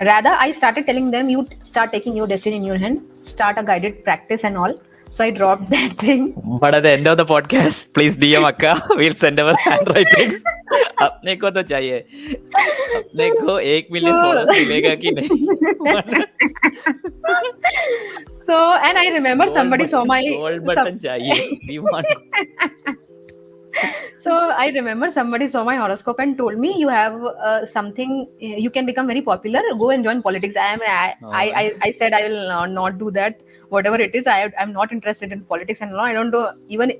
Rather i started telling them you start taking your destiny in your hand start a guided practice and all so i dropped that thing But at the end of the podcast, please DM Akka. We'll send our handwritings. अपने को तो चाहिए अपने को एक million followers मिलेगा कि नहीं so and i remember somebody saw my gold some- button चाहिए we want so i remember somebody saw my horoscope and told me you have uh, something you can become very popular go and join politics i am I, I, I i said i will not, not do that whatever it is, I, I'm not interested in politics and law. I don't know even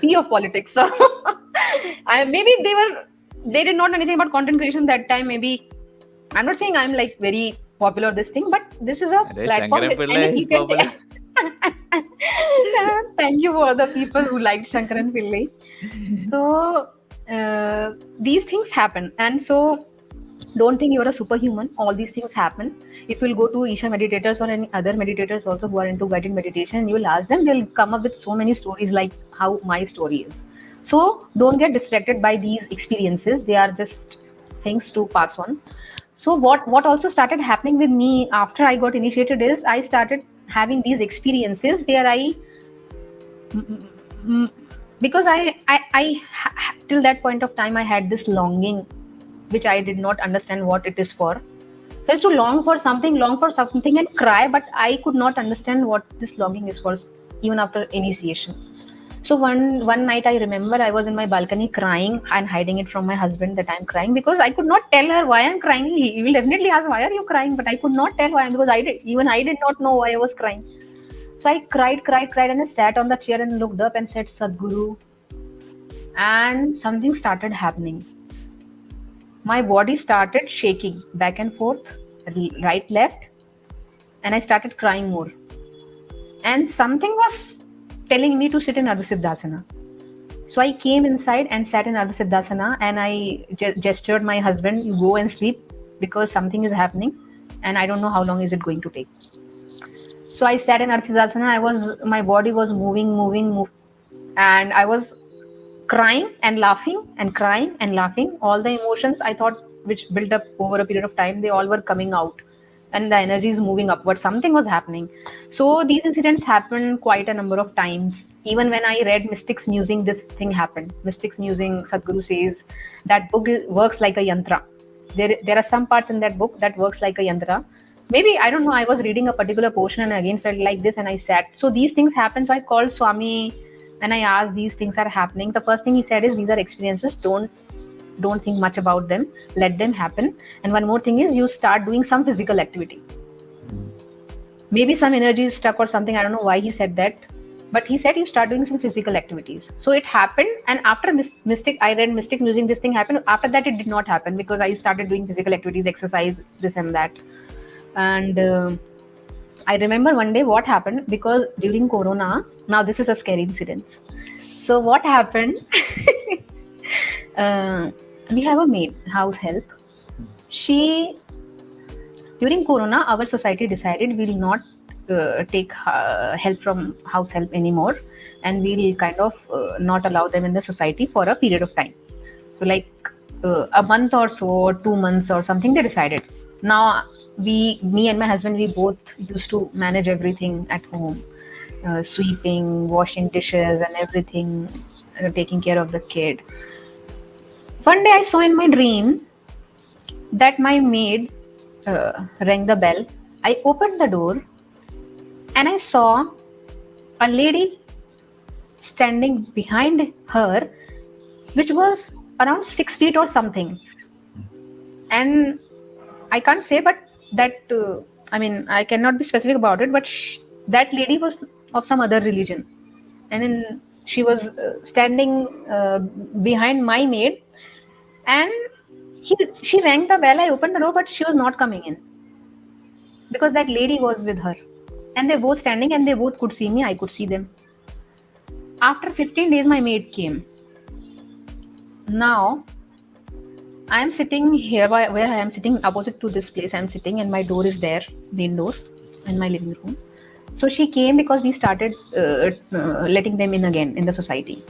see of politics. So I, maybe they were they did not know anything about content creation that time. Maybe I'm not saying I'm like very popular this thing, but this is a Array, platform. Thank you for the people who liked Shankaran Pillai. So uh, these things happen, and so don't think you're a superhuman. All these things happen. If you'll go to Isha meditators or any other meditators also who are into guided meditation, you'll ask them, they'll come up with so many stories like how my story is. So don't get distracted by these experiences. They are just things to pass on. So what what also started happening with me after I got initiated is I started having these experiences where I because I, I i till that point of time i had this longing which i did not understand what it is for so I used to long for something long for something and cry but i could not understand what this longing is for even after initiation so one one night i remember i was in my balcony crying and hiding it from my husband that i'm crying because i could not tell her why i'm crying he, will definitely ask why are you crying but i could not tell why because i did even i did not know why i was crying so I cried, cried, cried, and I sat on the chair and looked up and said, Sadhguru. And something started happening. My body started shaking back and forth, right, left, and I started crying more. And something was telling me to sit in Ardha Siddhasana. So I came inside and sat in Ardha Siddhasana and I ge- gestured my husband, you go and sleep because something is happening and I don't know how long is it going to take. So I sat in Ardha Siddhasana. I was my body was moving, moving, moving and I was crying and laughing and crying and laughing. All the emotions I thought which built up over a period of time, they all were coming out. and the energy is moving upward. Something was happening. So these incidents happened quite a number of times. Even when i read mystics musing this thing happened. Mystics musing sadhguru says that book works like a yantra. There, there are some parts in that book that works like a yantra. Maybe i don't know i was reading a particular portion and again felt like this and i sat. So these things happen so i called swami and i asked these things are happening the first thing he said is these are experiences. Don't don't think much about them. Let them happen. And one more thing is you start doing some physical activity. Maybe some energy is stuck or something i don't know why he said that but he said you start doing some physical activities. So it happened and after mystic i read mystic musing this thing happened. After that it did not happen because i started doing physical activities exercise this and that. And uh, i remember one day what happened because during corona now this is a scary incident. So what happened? Uh, we have a maid house help. She during corona our society decided we will not uh, take uh, help from house help anymore and we'll kind of uh, not allow them in the society for a period of time. So like uh, a month or so or two months or something they decided now we me and my husband we both used to manage everything at home. Uh, sweeping washing dishes and everything uh, taking care of the kid. One day i saw in my dream that my maid uh, rang the bell. I opened the door and i saw a lady standing behind her which was around six feet or something. And I can't say, but that uh, I mean I cannot be specific about it. But that lady was of some other religion, and she was uh, standing uh, behind my maid, and he she rang the bell. I opened the door, but she was not coming in because that lady was with her, and they both standing, and they both could see me. I could see them. After 15 days, my maid came. Now I am sitting here where I am sitting opposite to this place. I am sitting and my door is there, main door, in my living room. So she came because we started uh, uh, letting them in again in the society.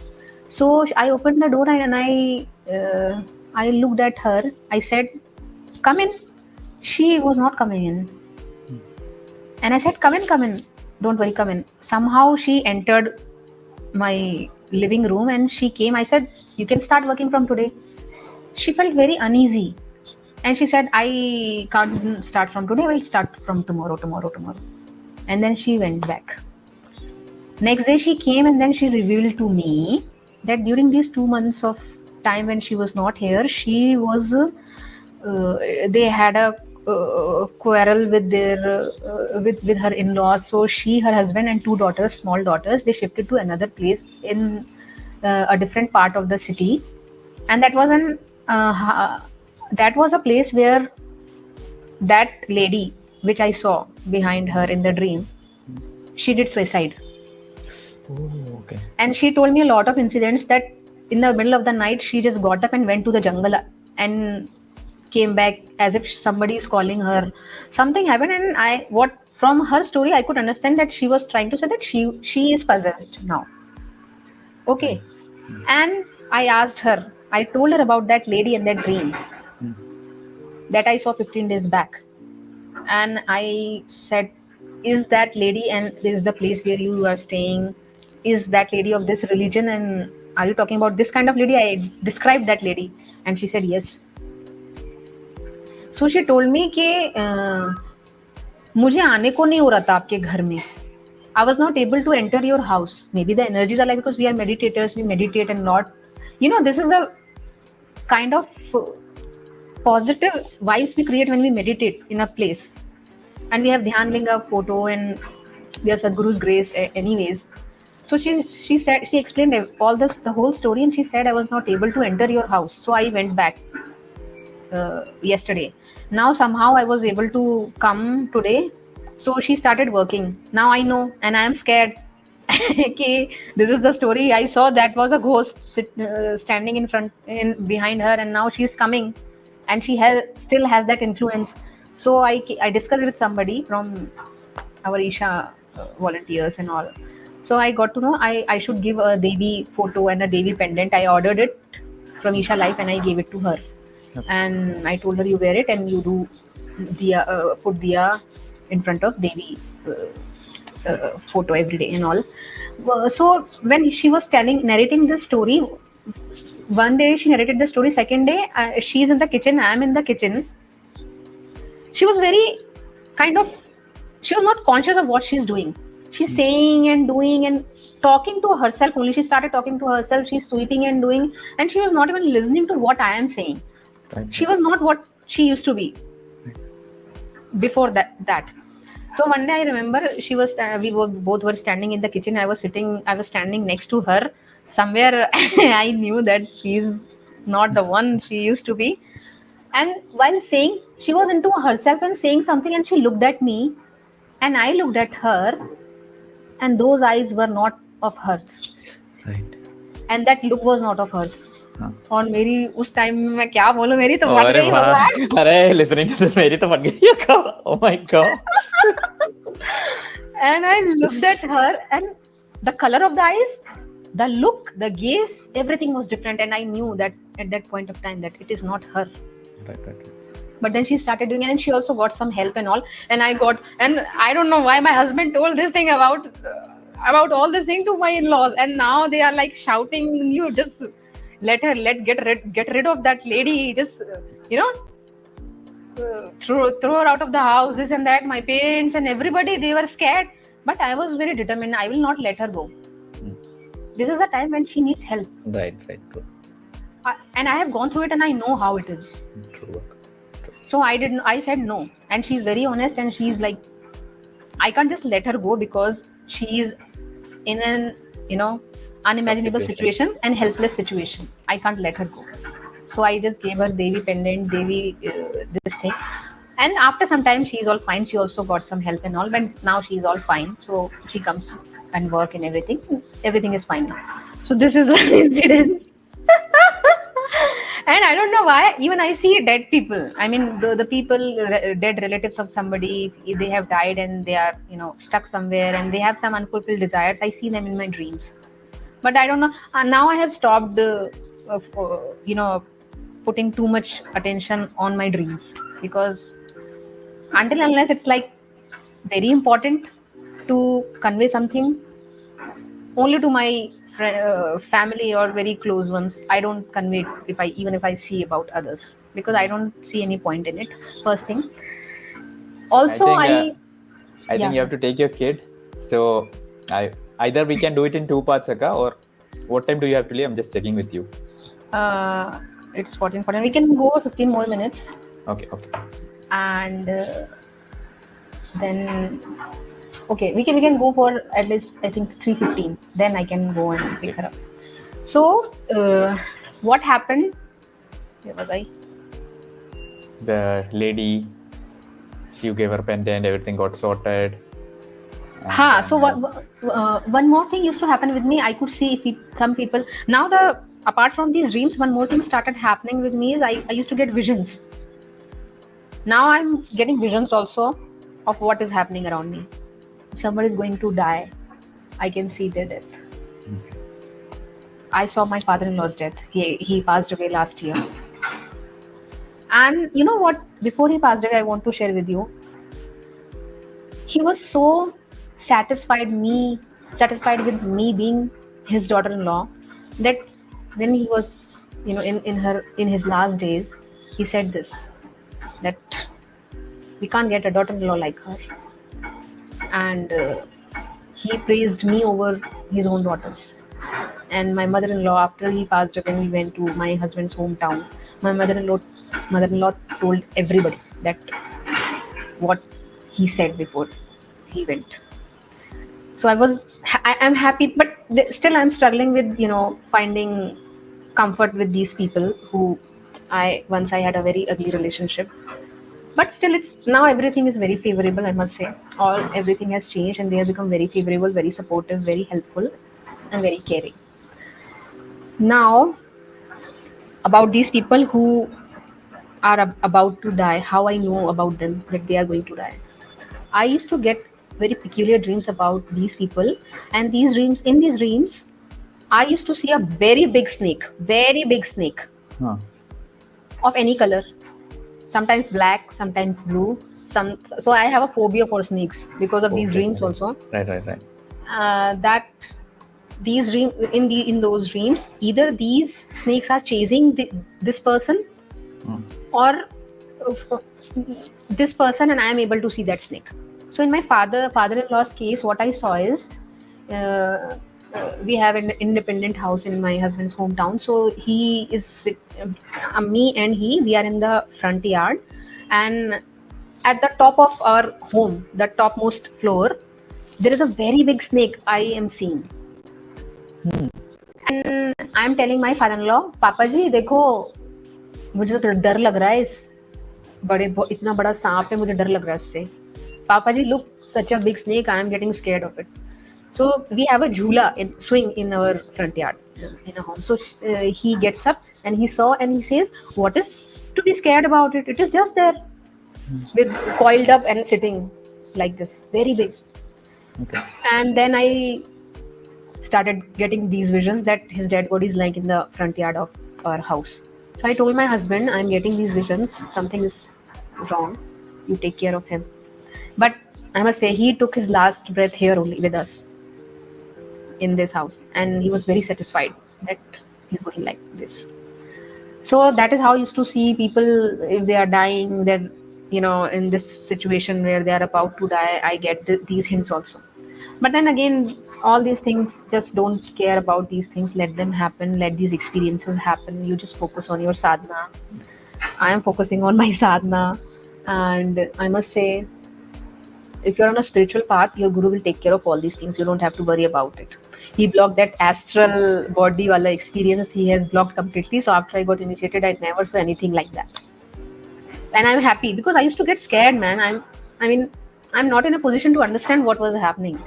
So I opened the door and I uh, I looked at her. I said, "Come in." She was not coming in, and I said, "Come in, come in. Don't worry, come in." Somehow she entered my living room and she came. I said, "You can start working from today." She felt very uneasy. And she said i can't start from today. I will start from tomorrow tomorrow tomorrow. And then she went back. Next day she came and then she revealed to me that during these two months of time when she was not here she was uh, they had a uh, quarrel with their uh, with with her in-laws. So she her husband and two daughters small daughters they shifted to another place in uh, a different part of the city. And that was an uh, that was a place where that lady which i saw behind her in the dream she did suicide. Oh, okay. And she told me a lot of incidents that in the middle of the night she just got up and went to the jungle and came back as if somebody is calling her. Something happened and i what from her story i could understand that she was trying to say that she she is possessed now. Okay. Hmm. and i asked her I told her about that lady and that dream mm. that I saw 15 days back. And I said, Is that lady and this is the place where you are staying? Is that lady of this religion? And are you talking about this kind of lady? I described that lady. And she said, Yes. So she told me कि uh, मुझे आने को नहीं हो रहा था आपके घर में I was not able to enter your house. Maybe the energies are like because we are meditators, we meditate and not. You know, this is the kind of positive vibes we create when we meditate in a place. And we have Dhyan Linga photo and we have Sadhguru's grace anyways. So she she said she explained all this the whole story and she said I was not able to enter your house. So I went back uh, yesterday. Now somehow I was able to come today. So she started working. Now I know and I am scared okay, this is the story I saw. That was a ghost sit, uh, standing in front, in behind her, and now she's coming, and she has still has that influence. So I I discussed with somebody from our Isha uh, volunteers and all. So I got to know I I should give a Devi photo and a Devi pendant. I ordered it from Isha Life and I gave it to her, okay. and I told her you wear it and you do diya, uh, put diya in front of Devi uh, uh, photo every day and all. So when she was telling, narrating this story, one day she narrated the story. Second day, uh, she's in the kitchen. I'm in the kitchen. She was very kind of. She was not conscious of what she's doing. She's saying and doing and talking to herself only. She started talking to herself. She's sweeping and doing, and she was not even listening to what I am saying she was not what she used to be before that that so one day i remember she was uh, we were both were standing in the kitchen i was sitting i was standing next to her somewhere i knew that she's not the one she used to be and while saying she was into herself and saying something and she looked at me and i looked at her and those eyes were not of hers Right. and that look was not of hers हाँ. और मेरी उस time में मैं क्या बोलूं मेरी तो फट अरे गई वाह भगवान अरे लिसनिंग टू दिस मेरी तो फट गई oh my God and I looked at her, and the color of the eyes, the look, the gaze, everything was different. And I knew that at that point of time that it is not her. right right But then she started doing it, and she also got some help and all. And I got, and I don't know why my husband told this thing about uh, about all this thing to my in-laws, and now they are like shouting, "You just let her, let get rid, get rid of that lady, just uh, you know." Throw throw her out of the house this and that. My parents and everybody they were scared. But i was very determined. I will not let her go. Hmm. this is a time when she needs help. Right right true I, and i have gone through it and i know how it is. True true. so i didn't i said no. And she's very honest and she's like i can't just let her go because she's in an you know unimaginable situation. situation and helpless situation. I can't let her go so i just gave her devi pendant devi uh, this thing. And after some time she's all fine. She also got some help and all but now she's all fine. So she comes and work and everything. Everything is fine now. So this is one incident. And i don't know why. Even i see dead people. I mean the, the people re- dead relatives of somebody they have died and they are you know stuck somewhere and they have some unfulfilled desires. I see them in my dreams. But i don't know. Uh, now i have stopped uh, uh, you know putting too much attention on my dreams because until unless it's like very important to convey something only to my uh, family or very close ones i don't convey it if i even if i see about others because i don't see any point in it first thing also i, think, uh, I Yeah. think you have to take your kid. So I either we can do it in two parts, Akka, or what time do you have to leave? I'm just checking with you. uh, it's 14 14 we can go 15 more minutes. Okay, okay. and uh, then okay we can we can go for at least i think 315 then i can go and pick her up. So uh, what happened? Where was i The lady, she gave her pendant, everything got sorted. Ha so uh, what uh, one more thing used to happen with me. I could see if it- some people now the apart from these dreams one more thing started happening with me is i, I used to get visions now i'm getting visions also of what is happening around me if somebody is going to die i can see their death. I saw my father-in-law's death. He he passed away last year. And you know what? Before he passed away, I want to share with you. He was so satisfied me, satisfied with me being his daughter-in-law, that when he was, you know, in in her in his last days, he said this that we can't get a daughter-in-law like her, and uh, he praised me over his own daughters. And my mother-in-law after he passed away we went to my husband's hometown. My mother-in-law mother-in-law told everybody that what he said before he went. So i was i am happy but still i'm struggling with you know finding comfort with these people who i once i had a very ugly relationship. But still it's now everything is very favorable i must say. All everything has changed and they have become very favorable very supportive very helpful and very caring. Now about these people who are ab- about to die how i know about them that they are going to die? I used to get very peculiar dreams about these people and these dreams in these dreams i used to see a very big snake very big snake Huh. of any color sometimes black, sometimes blue. Some so I have a phobia for snakes because of these dreams also. Right, right, right. Uh, that these dream in the in those dreams, either these snakes are chasing the, this person, Hmm. or uh, this person, and I am able to see that snake. So in my father father-in-law's case, what I saw is. Uh, uh, we have an independent house in my husband's hometown so he is uh, me and he we are in the front yard and at the top of our home the topmost floor there is a very big snake i am seeing and i'm telling my father-in-law पापा जी देखो मुझे तो डर लग रहा है इस बड़े इतना बड़ा सांप है मुझे डर लग रहा है इससे पापा जी look such a big snake i am getting scared of it so we have a jhula in swing in our front yard in a home. So uh, he gets up and he saw and he says what is to be scared about it? It is just there with coiled up and sitting like this very big. Okay. and then i started getting these visions that his dead body is lying in the front yard of our house. So i told my husband i'm getting these visions. Something is wrong. You take care of him. But i must say he took his last breath here only with us in this house. And he was very satisfied that he's going like this. So that is how I used to see people if they are dying they're you know in this situation where they are about to die i get th- these hints also. But then again all these things just don't care about these things. Let them happen. Let these experiences happen. You just focus on your sadhana. I am focusing on my sadhana. And i must say if you're on a spiritual path your guru will take care of all these things. You don't have to worry about it he blocked that astral body wala experience he has blocked completely. So after i got initiated i never saw anything like that. And i'm happy because i used to get scared man. I'm i mean i'm not in a position to understand what was happening.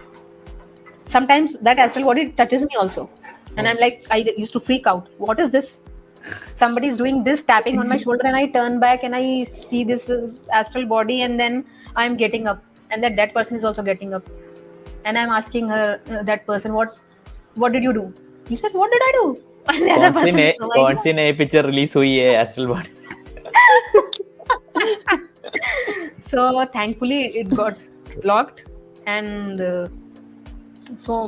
Sometimes that astral body touches me also. And i'm like i used to freak out. What is this? Somebody is doing this tapping on my shoulder and i turn back and i see this uh, astral body and then i'm getting up. And that that person is also getting up and i'm asking her uh, that person what what did you do he said what did i do and the other कौन सी person, नए "Oh my कौन God." सी नई picture release हुई है astral body so thankfully it got blocked and uh, so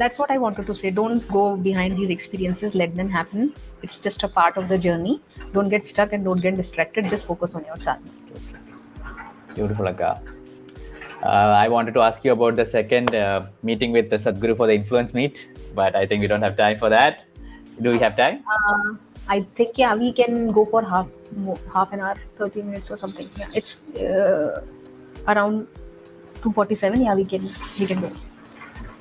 that's what i wanted to say don't go behind these experiences let them happen it's just a part of the journey don't get stuck and don't get distracted just focus on your sadhana Beautiful, Akka. Uh, I wanted to ask you about the second uh, meeting with the Sadhguru for the influence meet, but I think we don't have time for that. Do we have time? uh, i think yeah we can go for half half an hour 30 minutes or something yeah it's uh, around 247 yeah we can we can go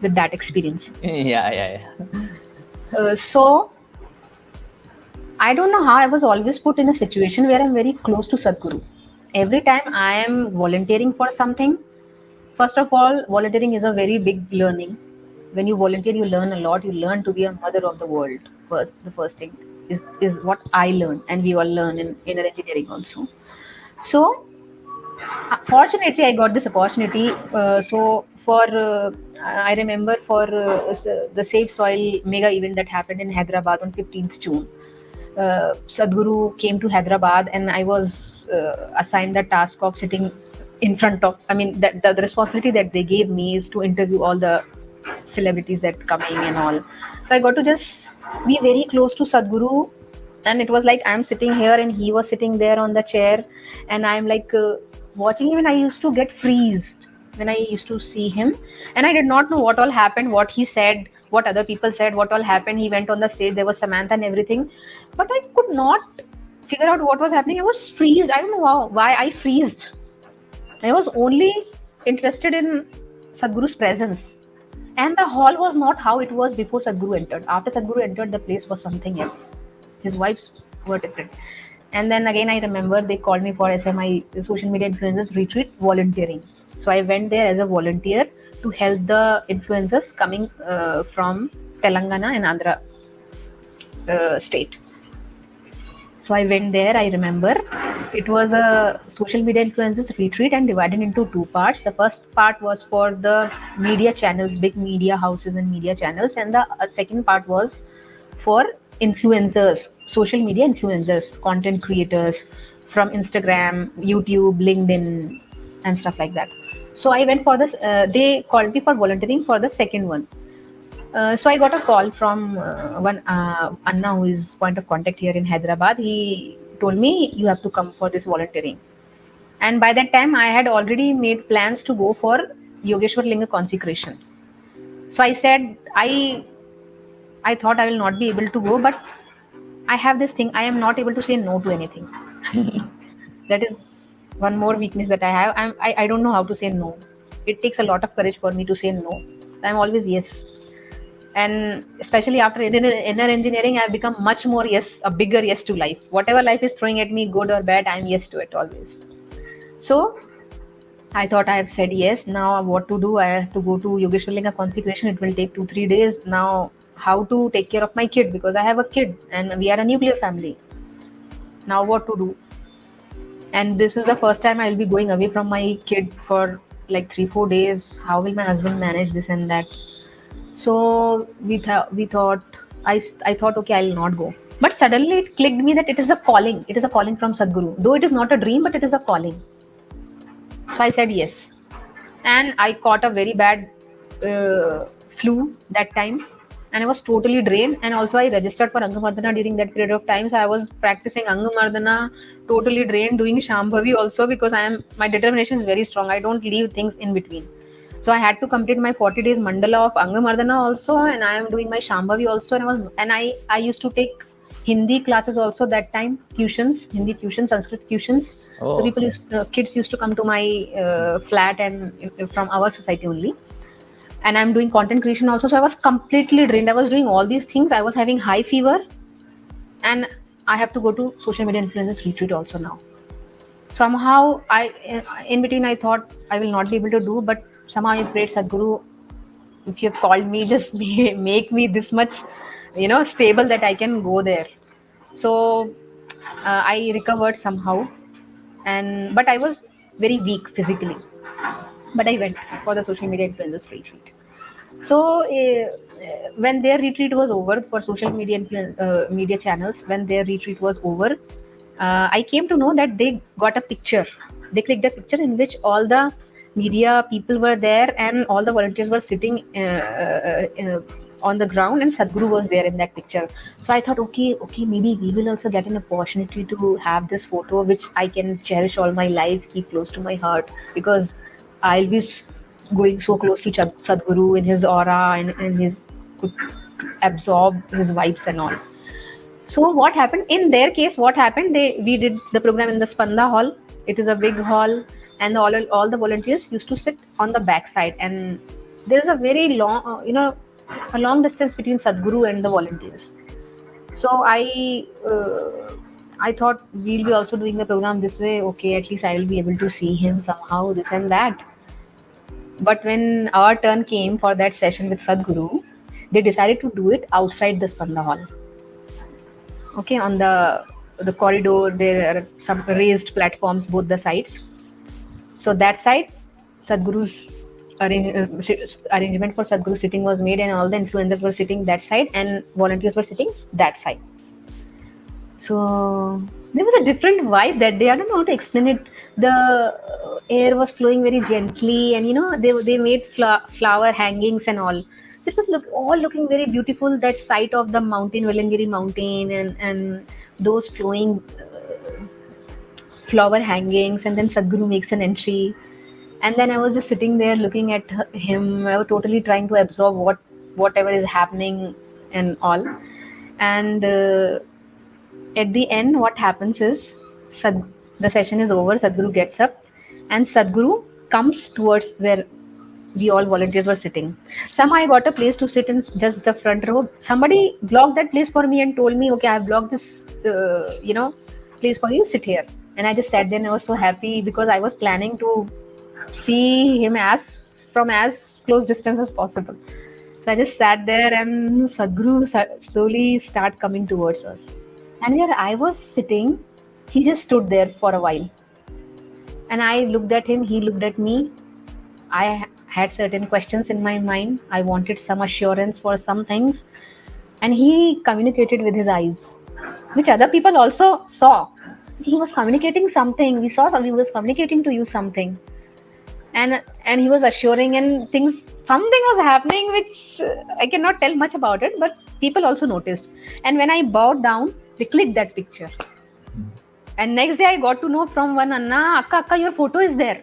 with that experience yeah, yeah, yeah. Uh, so I don't know how I was always put in a situation where I'm very close to Sadhguru. Every time I am volunteering for something, first of all, volunteering is a very big learning. When you volunteer, you learn a lot. You learn to be a mother of the world. First, the first thing is, is what I learned, and we all learn in inner engineering also. So, uh, fortunately i got this opportunity uh, so for uh, i remember for uh, the safe soil mega event that happened in hyderabad on 15th june uh, sadhguru came to hyderabad and i was uh, assigned the task of sitting in front of i mean that the, the responsibility that they gave me is to interview all the celebrities that coming and all. So i got to just be very close to sadhguru and it was like i'm sitting here and he was sitting there on the chair and i'm like uh, watching him and i used to get freezed when i used to see him and i did not know what all happened what he said what other people said what all happened. He went on the stage there was samantha and everything but i could not figure out what was happening. I was freezed. I don't know why i freezed i was only interested in sadhguru's presence. And the hall was not how it was before sadhguru entered. After sadhguru entered the place was something else. His wives were different. And then again i remember they called me for smi social media influencers retreat volunteering. So i went there as a volunteer to help the influencers coming uh, from telangana and andhra uh, state so i went there i remember it was a social media influencers retreat and divided into two parts the first part was for the media channels big media houses and media channels and the uh, second part was for influencers social media influencers content creators from Instagram, YouTube, LinkedIn, and stuff like that. So I went for this. Uh, they called me for volunteering for the second one. Uh, so I got a call from uh, one uh, Anna, who is point of contact here in Hyderabad. He told me you have to come for this volunteering. And by that time, I had already made plans to go for Yogeshwar Linga consecration. So I said I I thought I will not be able to go, but I have this thing. I am not able to say no to anything. that is one more weakness that I have. I'm, I, I don't know how to say no. It takes a lot of courage for me to say no. I'm always yes. And especially after inner engineering, I've become much more yes, a bigger yes to life. Whatever life is throwing at me, good or bad, I'm yes to it always. So I thought I have said yes. Now what to do? I have to go to Yogeshwar consecration. It will take two, three days. Now how to take care of my kid because I have a kid and we are a nuclear family. Now what to do? And this is the first time I'll be going away from my kid for like three, four days. How will my husband manage this and that? So we thought we thought I I thought okay I'll not go. But suddenly it clicked me that it is a calling. It is a calling from Sadhguru. Though it is not a dream, but it is a calling. So I said yes. And I caught a very bad uh, flu that time and I was totally drained. And also, I registered for Angamardana during that period of time. So I was practicing Angamardana, totally drained, doing Shambhavi also because I am my determination is very strong. I don't leave things in between. So I had to complete my 40 days mandala of Angamardana also, and I am doing my Shambhavi also. And I was and I I used to take Hindi classes also that time, tuitions, Hindi tuitions, Sanskrit tuitions. Oh, so people, used, uh, kids used to come to my uh, flat and uh, from our society only. And i'm doing content creation also. So i was completely drained. I was doing all these things. I was having high fever and i have to go to social media influencers retreat also now somehow i in between i thought i will not be able to do but somehow i prayed sadhguru if you called me just be, make me this much you know stable that i can go there. So uh, i recovered somehow. And but i was very weak physically. But I went for the social media influencers retreat. So uh, when their retreat was over for social media uh, media channels, when their retreat was over, uh, I came to know that they got a picture. They clicked a picture in which all the media people were there and all the volunteers were sitting uh, uh, on the ground and Sadhguru was there in that picture. So I thought, okay, okay, maybe we will also get an opportunity to have this photo, which I can cherish all my life, keep close to my heart, because I'll be going so close to Sadhguru in his aura and, and his could absorb his vibes and all. So what happened in their case? What happened? They we did the program in the Spanda Hall. It is a big hall, and all all the volunteers used to sit on the back side, and there is a very long, uh, you know, a long distance between Sadhguru and the volunteers. So I. Uh, I thought we'll be also doing the program this way. Okay, at least I will be able to see him somehow, this and that. But when our turn came for that session with Sadhguru, they decided to do it outside the Spanda Hall. Okay, on the the corridor, there are some raised platforms both the sides. So that side, Sadhguru's arrange, uh, arrangement for Sadhguru sitting was made, and all the influencers were sitting that side, and volunteers were sitting that side. So there was a different vibe that day. I don't know how to explain it. The air was flowing very gently, and you know they they made fl- flower hangings and all. This was look all looking very beautiful. That sight of the mountain, Vellangiri mountain, and and those flowing uh, flower hangings, and then Sadhguru makes an entry, and then I was just sitting there looking at him. I was totally trying to absorb what whatever is happening and all, and. Uh, at the end, what happens is Sad, the session is over, Sadhguru gets up, and Sadhguru comes towards where we all volunteers were sitting. Somehow I got a place to sit in just the front row. Somebody blocked that place for me and told me, okay, I've blocked this, uh, you know, place for you, sit here. And I just sat there and I was so happy because I was planning to see him as from as close distance as possible. So I just sat there and Sadhguru slowly start coming towards us. And where I was sitting, he just stood there for a while. And I looked at him, he looked at me. I had certain questions in my mind. I wanted some assurance for some things. And he communicated with his eyes, which other people also saw. he was communicating something. We saw that he was communicating to you something, and and he was assuring and things. Something was happening which uh, I cannot tell much about it, but people also noticed. And when I bowed down, they clicked that picture. And next day, I got to know from one Anna, Akka, Akka, your photo is there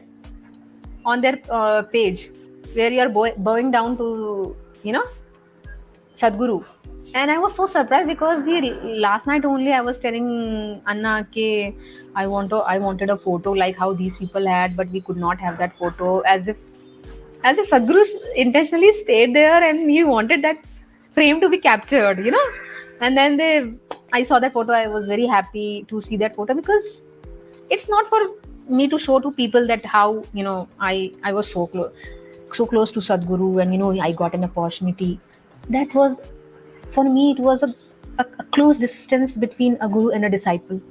on their uh, page where you are bowing down to, you know, Sadhguru. And I was so surprised because the last night only I was telling Anna ke I want to, I wanted a photo like how these people had, but we could not have that photo as if as if Sadhguru intentionally stayed there and he wanted that frame to be captured, you know. And then they, I saw that photo. I was very happy to see that photo because it's not for me to show to people that how you know I I was so close, so close to Sadhguru, and you know I got an opportunity. That was for me. It was a, a, a close distance between a guru and a disciple.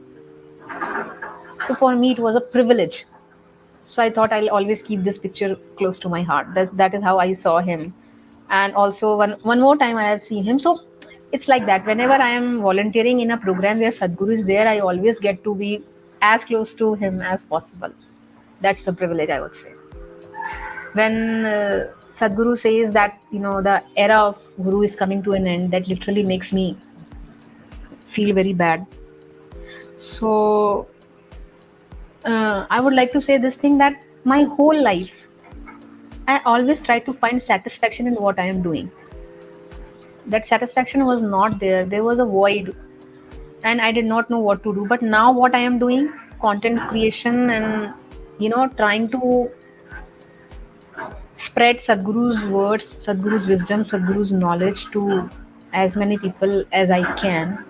So for me, it was a privilege so i thought i'll always keep this picture close to my heart that's that is how i saw him and also one one more time i have seen him so it's like that whenever i am volunteering in a program where sadhguru is there i always get to be as close to him as possible that's the privilege i would say when uh, sadhguru says that you know the era of guru is coming to an end that literally makes me feel very bad so uh, I would like to say this thing that my whole life, I always try to find satisfaction in what I am doing. That satisfaction was not there. There was a void, and I did not know what to do. But now, what I am doing, content creation, and you know, trying to spread Sadhguru's words, Sadhguru's wisdom, Sadhguru's knowledge to as many people as I can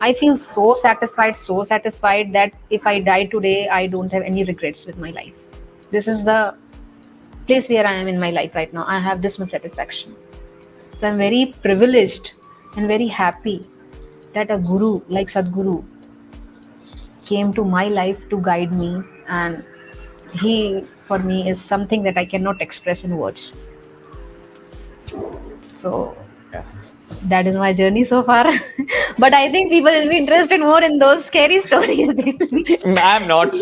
I feel so satisfied, so satisfied that if I die today, I don't have any regrets with my life. This is the place where I am in my life right now. I have this much satisfaction. So I'm very privileged and very happy that a guru like Sadhguru came to my life to guide me and he for me is something that I cannot express in words. So that is my journey so far. but I think people will be interested more in those scary stories. I'm not.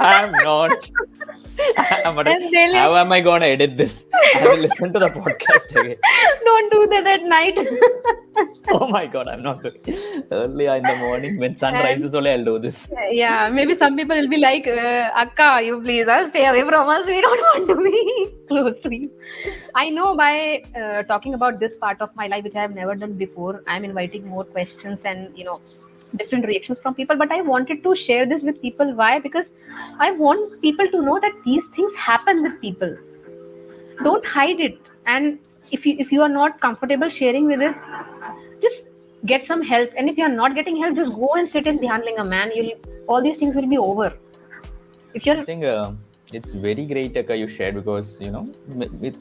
I'm not. but how am I going to edit this? I will listen to the podcast again. Don't do that at night. oh my god, I'm not doing early in the morning when sun and, rises. Only I'll do this. Yeah, maybe some people will be like, uh, Akka, you please uh, stay away from us. We don't want to be close to you. I know by uh, talking about this part of my life, which I have never done before, I'm inviting more questions and you know different reactions from people but i wanted to share this with people. Why? Because i want people to know that these things happen with people. Don't hide it. And if you if you are not comfortable sharing with it just get some help. And if you are not getting help just go and sit in dhyan a man. You'll all these things will be over. If you're i think uh, it's very great Akka, you shared because you know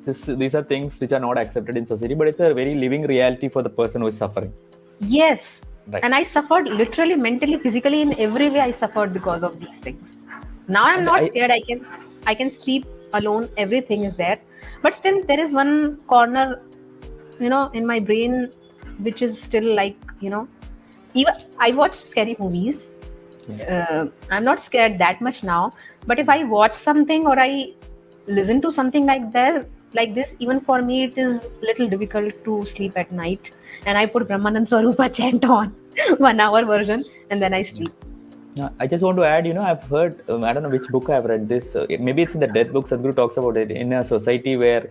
this, these are things which are not accepted in society but it's a very living reality for the person who is suffering. Yes Right. And I suffered literally, mentally, physically, in every way. I suffered because of these things. Now I'm not I, scared. I can, I can sleep alone. Everything is there, but still there is one corner, you know, in my brain, which is still like, you know, even I watch scary movies. Yeah. Uh, I'm not scared that much now, but if I watch something or I listen to something like that, like this, even for me, it is a little difficult to sleep at night. And I put Brahmanand Swarupa chant on one hour version and then I sleep. I just want to add, you know, I've heard, um, I don't know which book I've read this. Uh, maybe it's in the death book. Sadhguru talks about it in a society where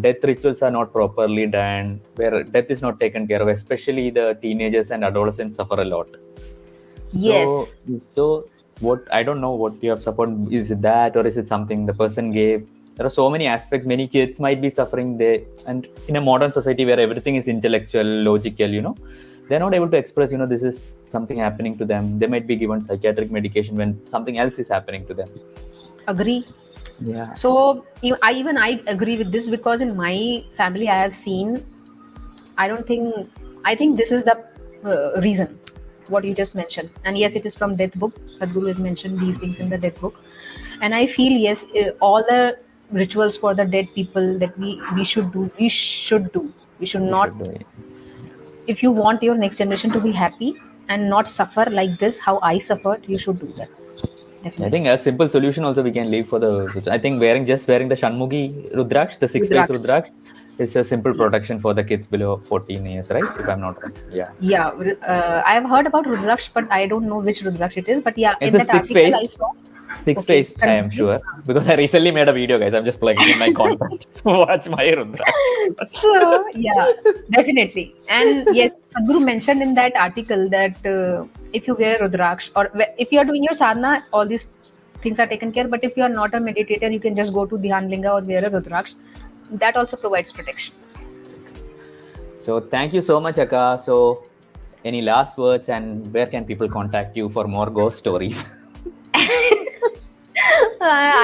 death rituals are not properly done, where death is not taken care of, especially the teenagers and adolescents suffer a lot. Yes. So, so what I don't know what you have suffered. Is it that or is it something the person gave? There are so many aspects. Many kids might be suffering there, and in a modern society where everything is intellectual, logical, you know they're not able to express you know this is something happening to them. They might be given psychiatric medication when something else is happening to them. Agree. Yeah. So i even i agree with this because in my family i have seen i don't think i think this is the uh, reason what you just mentioned. And yes it is from death book. Sadhguru has mentioned these things in the death book. And i feel yes uh, all the rituals for the dead people that we we should do we should do we should we not should if you want your next generation to be happy and not suffer like this how i suffered you should do that definitely. I think a simple solution also we can leave for the. I think wearing just wearing the Shanmukhi Rudraksh, the six face Rudraksh, is a simple protection for the kids below 14 years, right? If I'm not wrong. Yeah. Yeah, uh, I've heard about Rudraksh, but I don't know which Rudraksh it is. But yeah, It's in a that six article I face. saw. Six Okay, I am sure. Because I recently made a video, guys. I'm just plugging in my content. Watch my Rudraksh. So yeah, definitely. And yes, Sadhguru mentioned in that article that uh, if you wear a Rudraksh or if you are doing your sadhana, all these things are taken care. But if you are not a meditator, you can just go to Dhyan Linga or wear a Rudraksh. That also provides protection. So thank you so much, Akka. So any last words and where can people contact you for more ghost stories? I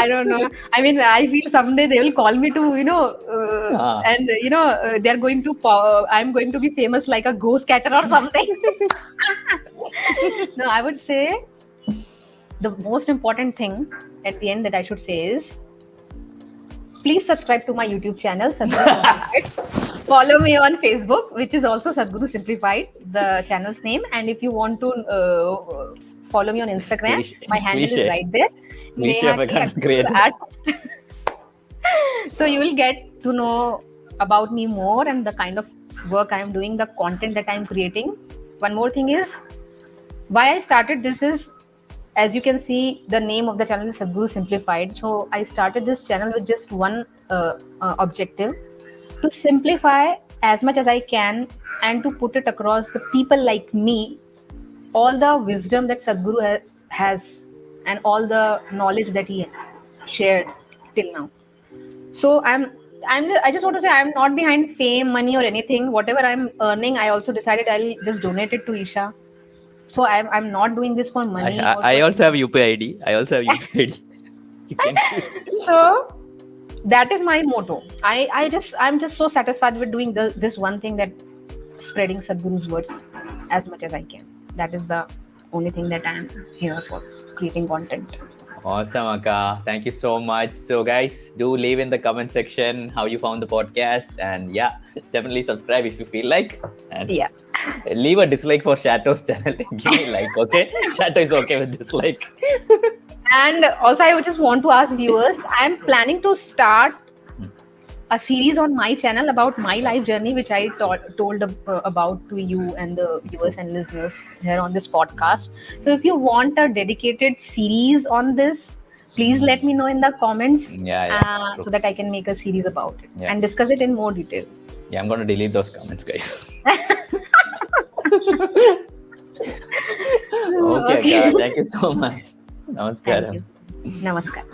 I don't know. I mean, I feel someday they will call me to, you know, uh, Ah. and uh, you know, uh, they're going to. Po- I'm going to be famous like a ghost catcher or something. no, I would say the most important thing at the end that I should say is please subscribe to my YouTube channel, Follow me on Facebook, which is also Sadhguru Simplified, the channel's name. And if you want to uh, follow me on Instagram, Please- my handle please is right there. Please share my Neha K creator. at- so you will get to know about me more and the kind of work I am doing, the content that I am creating. One more thing is why I started this is as you can see the name of the channel is Sadhguru Simplified. So I started this channel with just one uh, uh, objective to simplify as much as I can and to put it across the people like me all the wisdom that Sadhguru ha- has and all the knowledge that he shared till now. So I'm I'm I just want to say I'm not behind fame, money, or anything. Whatever I'm earning, I also decided I'll just donate it to Isha. So I'm I'm not doing this for money. I, or I also have UPI ID. I also have UPI ID. So that is my motto. I I just I'm just so satisfied with doing the, this one thing that spreading Sadhguru's words as much as I can. That is the only thing that I'm here for creating content. Awesome, Akka. Thank you so much. So, guys, do leave in the comment section how you found the podcast. And yeah, definitely subscribe if you feel like. And Yeah. leave a dislike for Shato's channel. Give me a like, okay? Shato is okay with dislike. And also, I would just want to ask viewers I'm planning to start a series on my channel about my life journey, which I to- told uh, about to you and the viewers and listeners here on this podcast. So, if you want a dedicated series on this, please let me know in the comments Yeah, yeah. uh, so that I can make a series about it Yeah. and discuss it in more detail. Yeah, I'm going to delete those comments, guys. okay, Akka. Thank you so much. Namaskaram. Namaskar.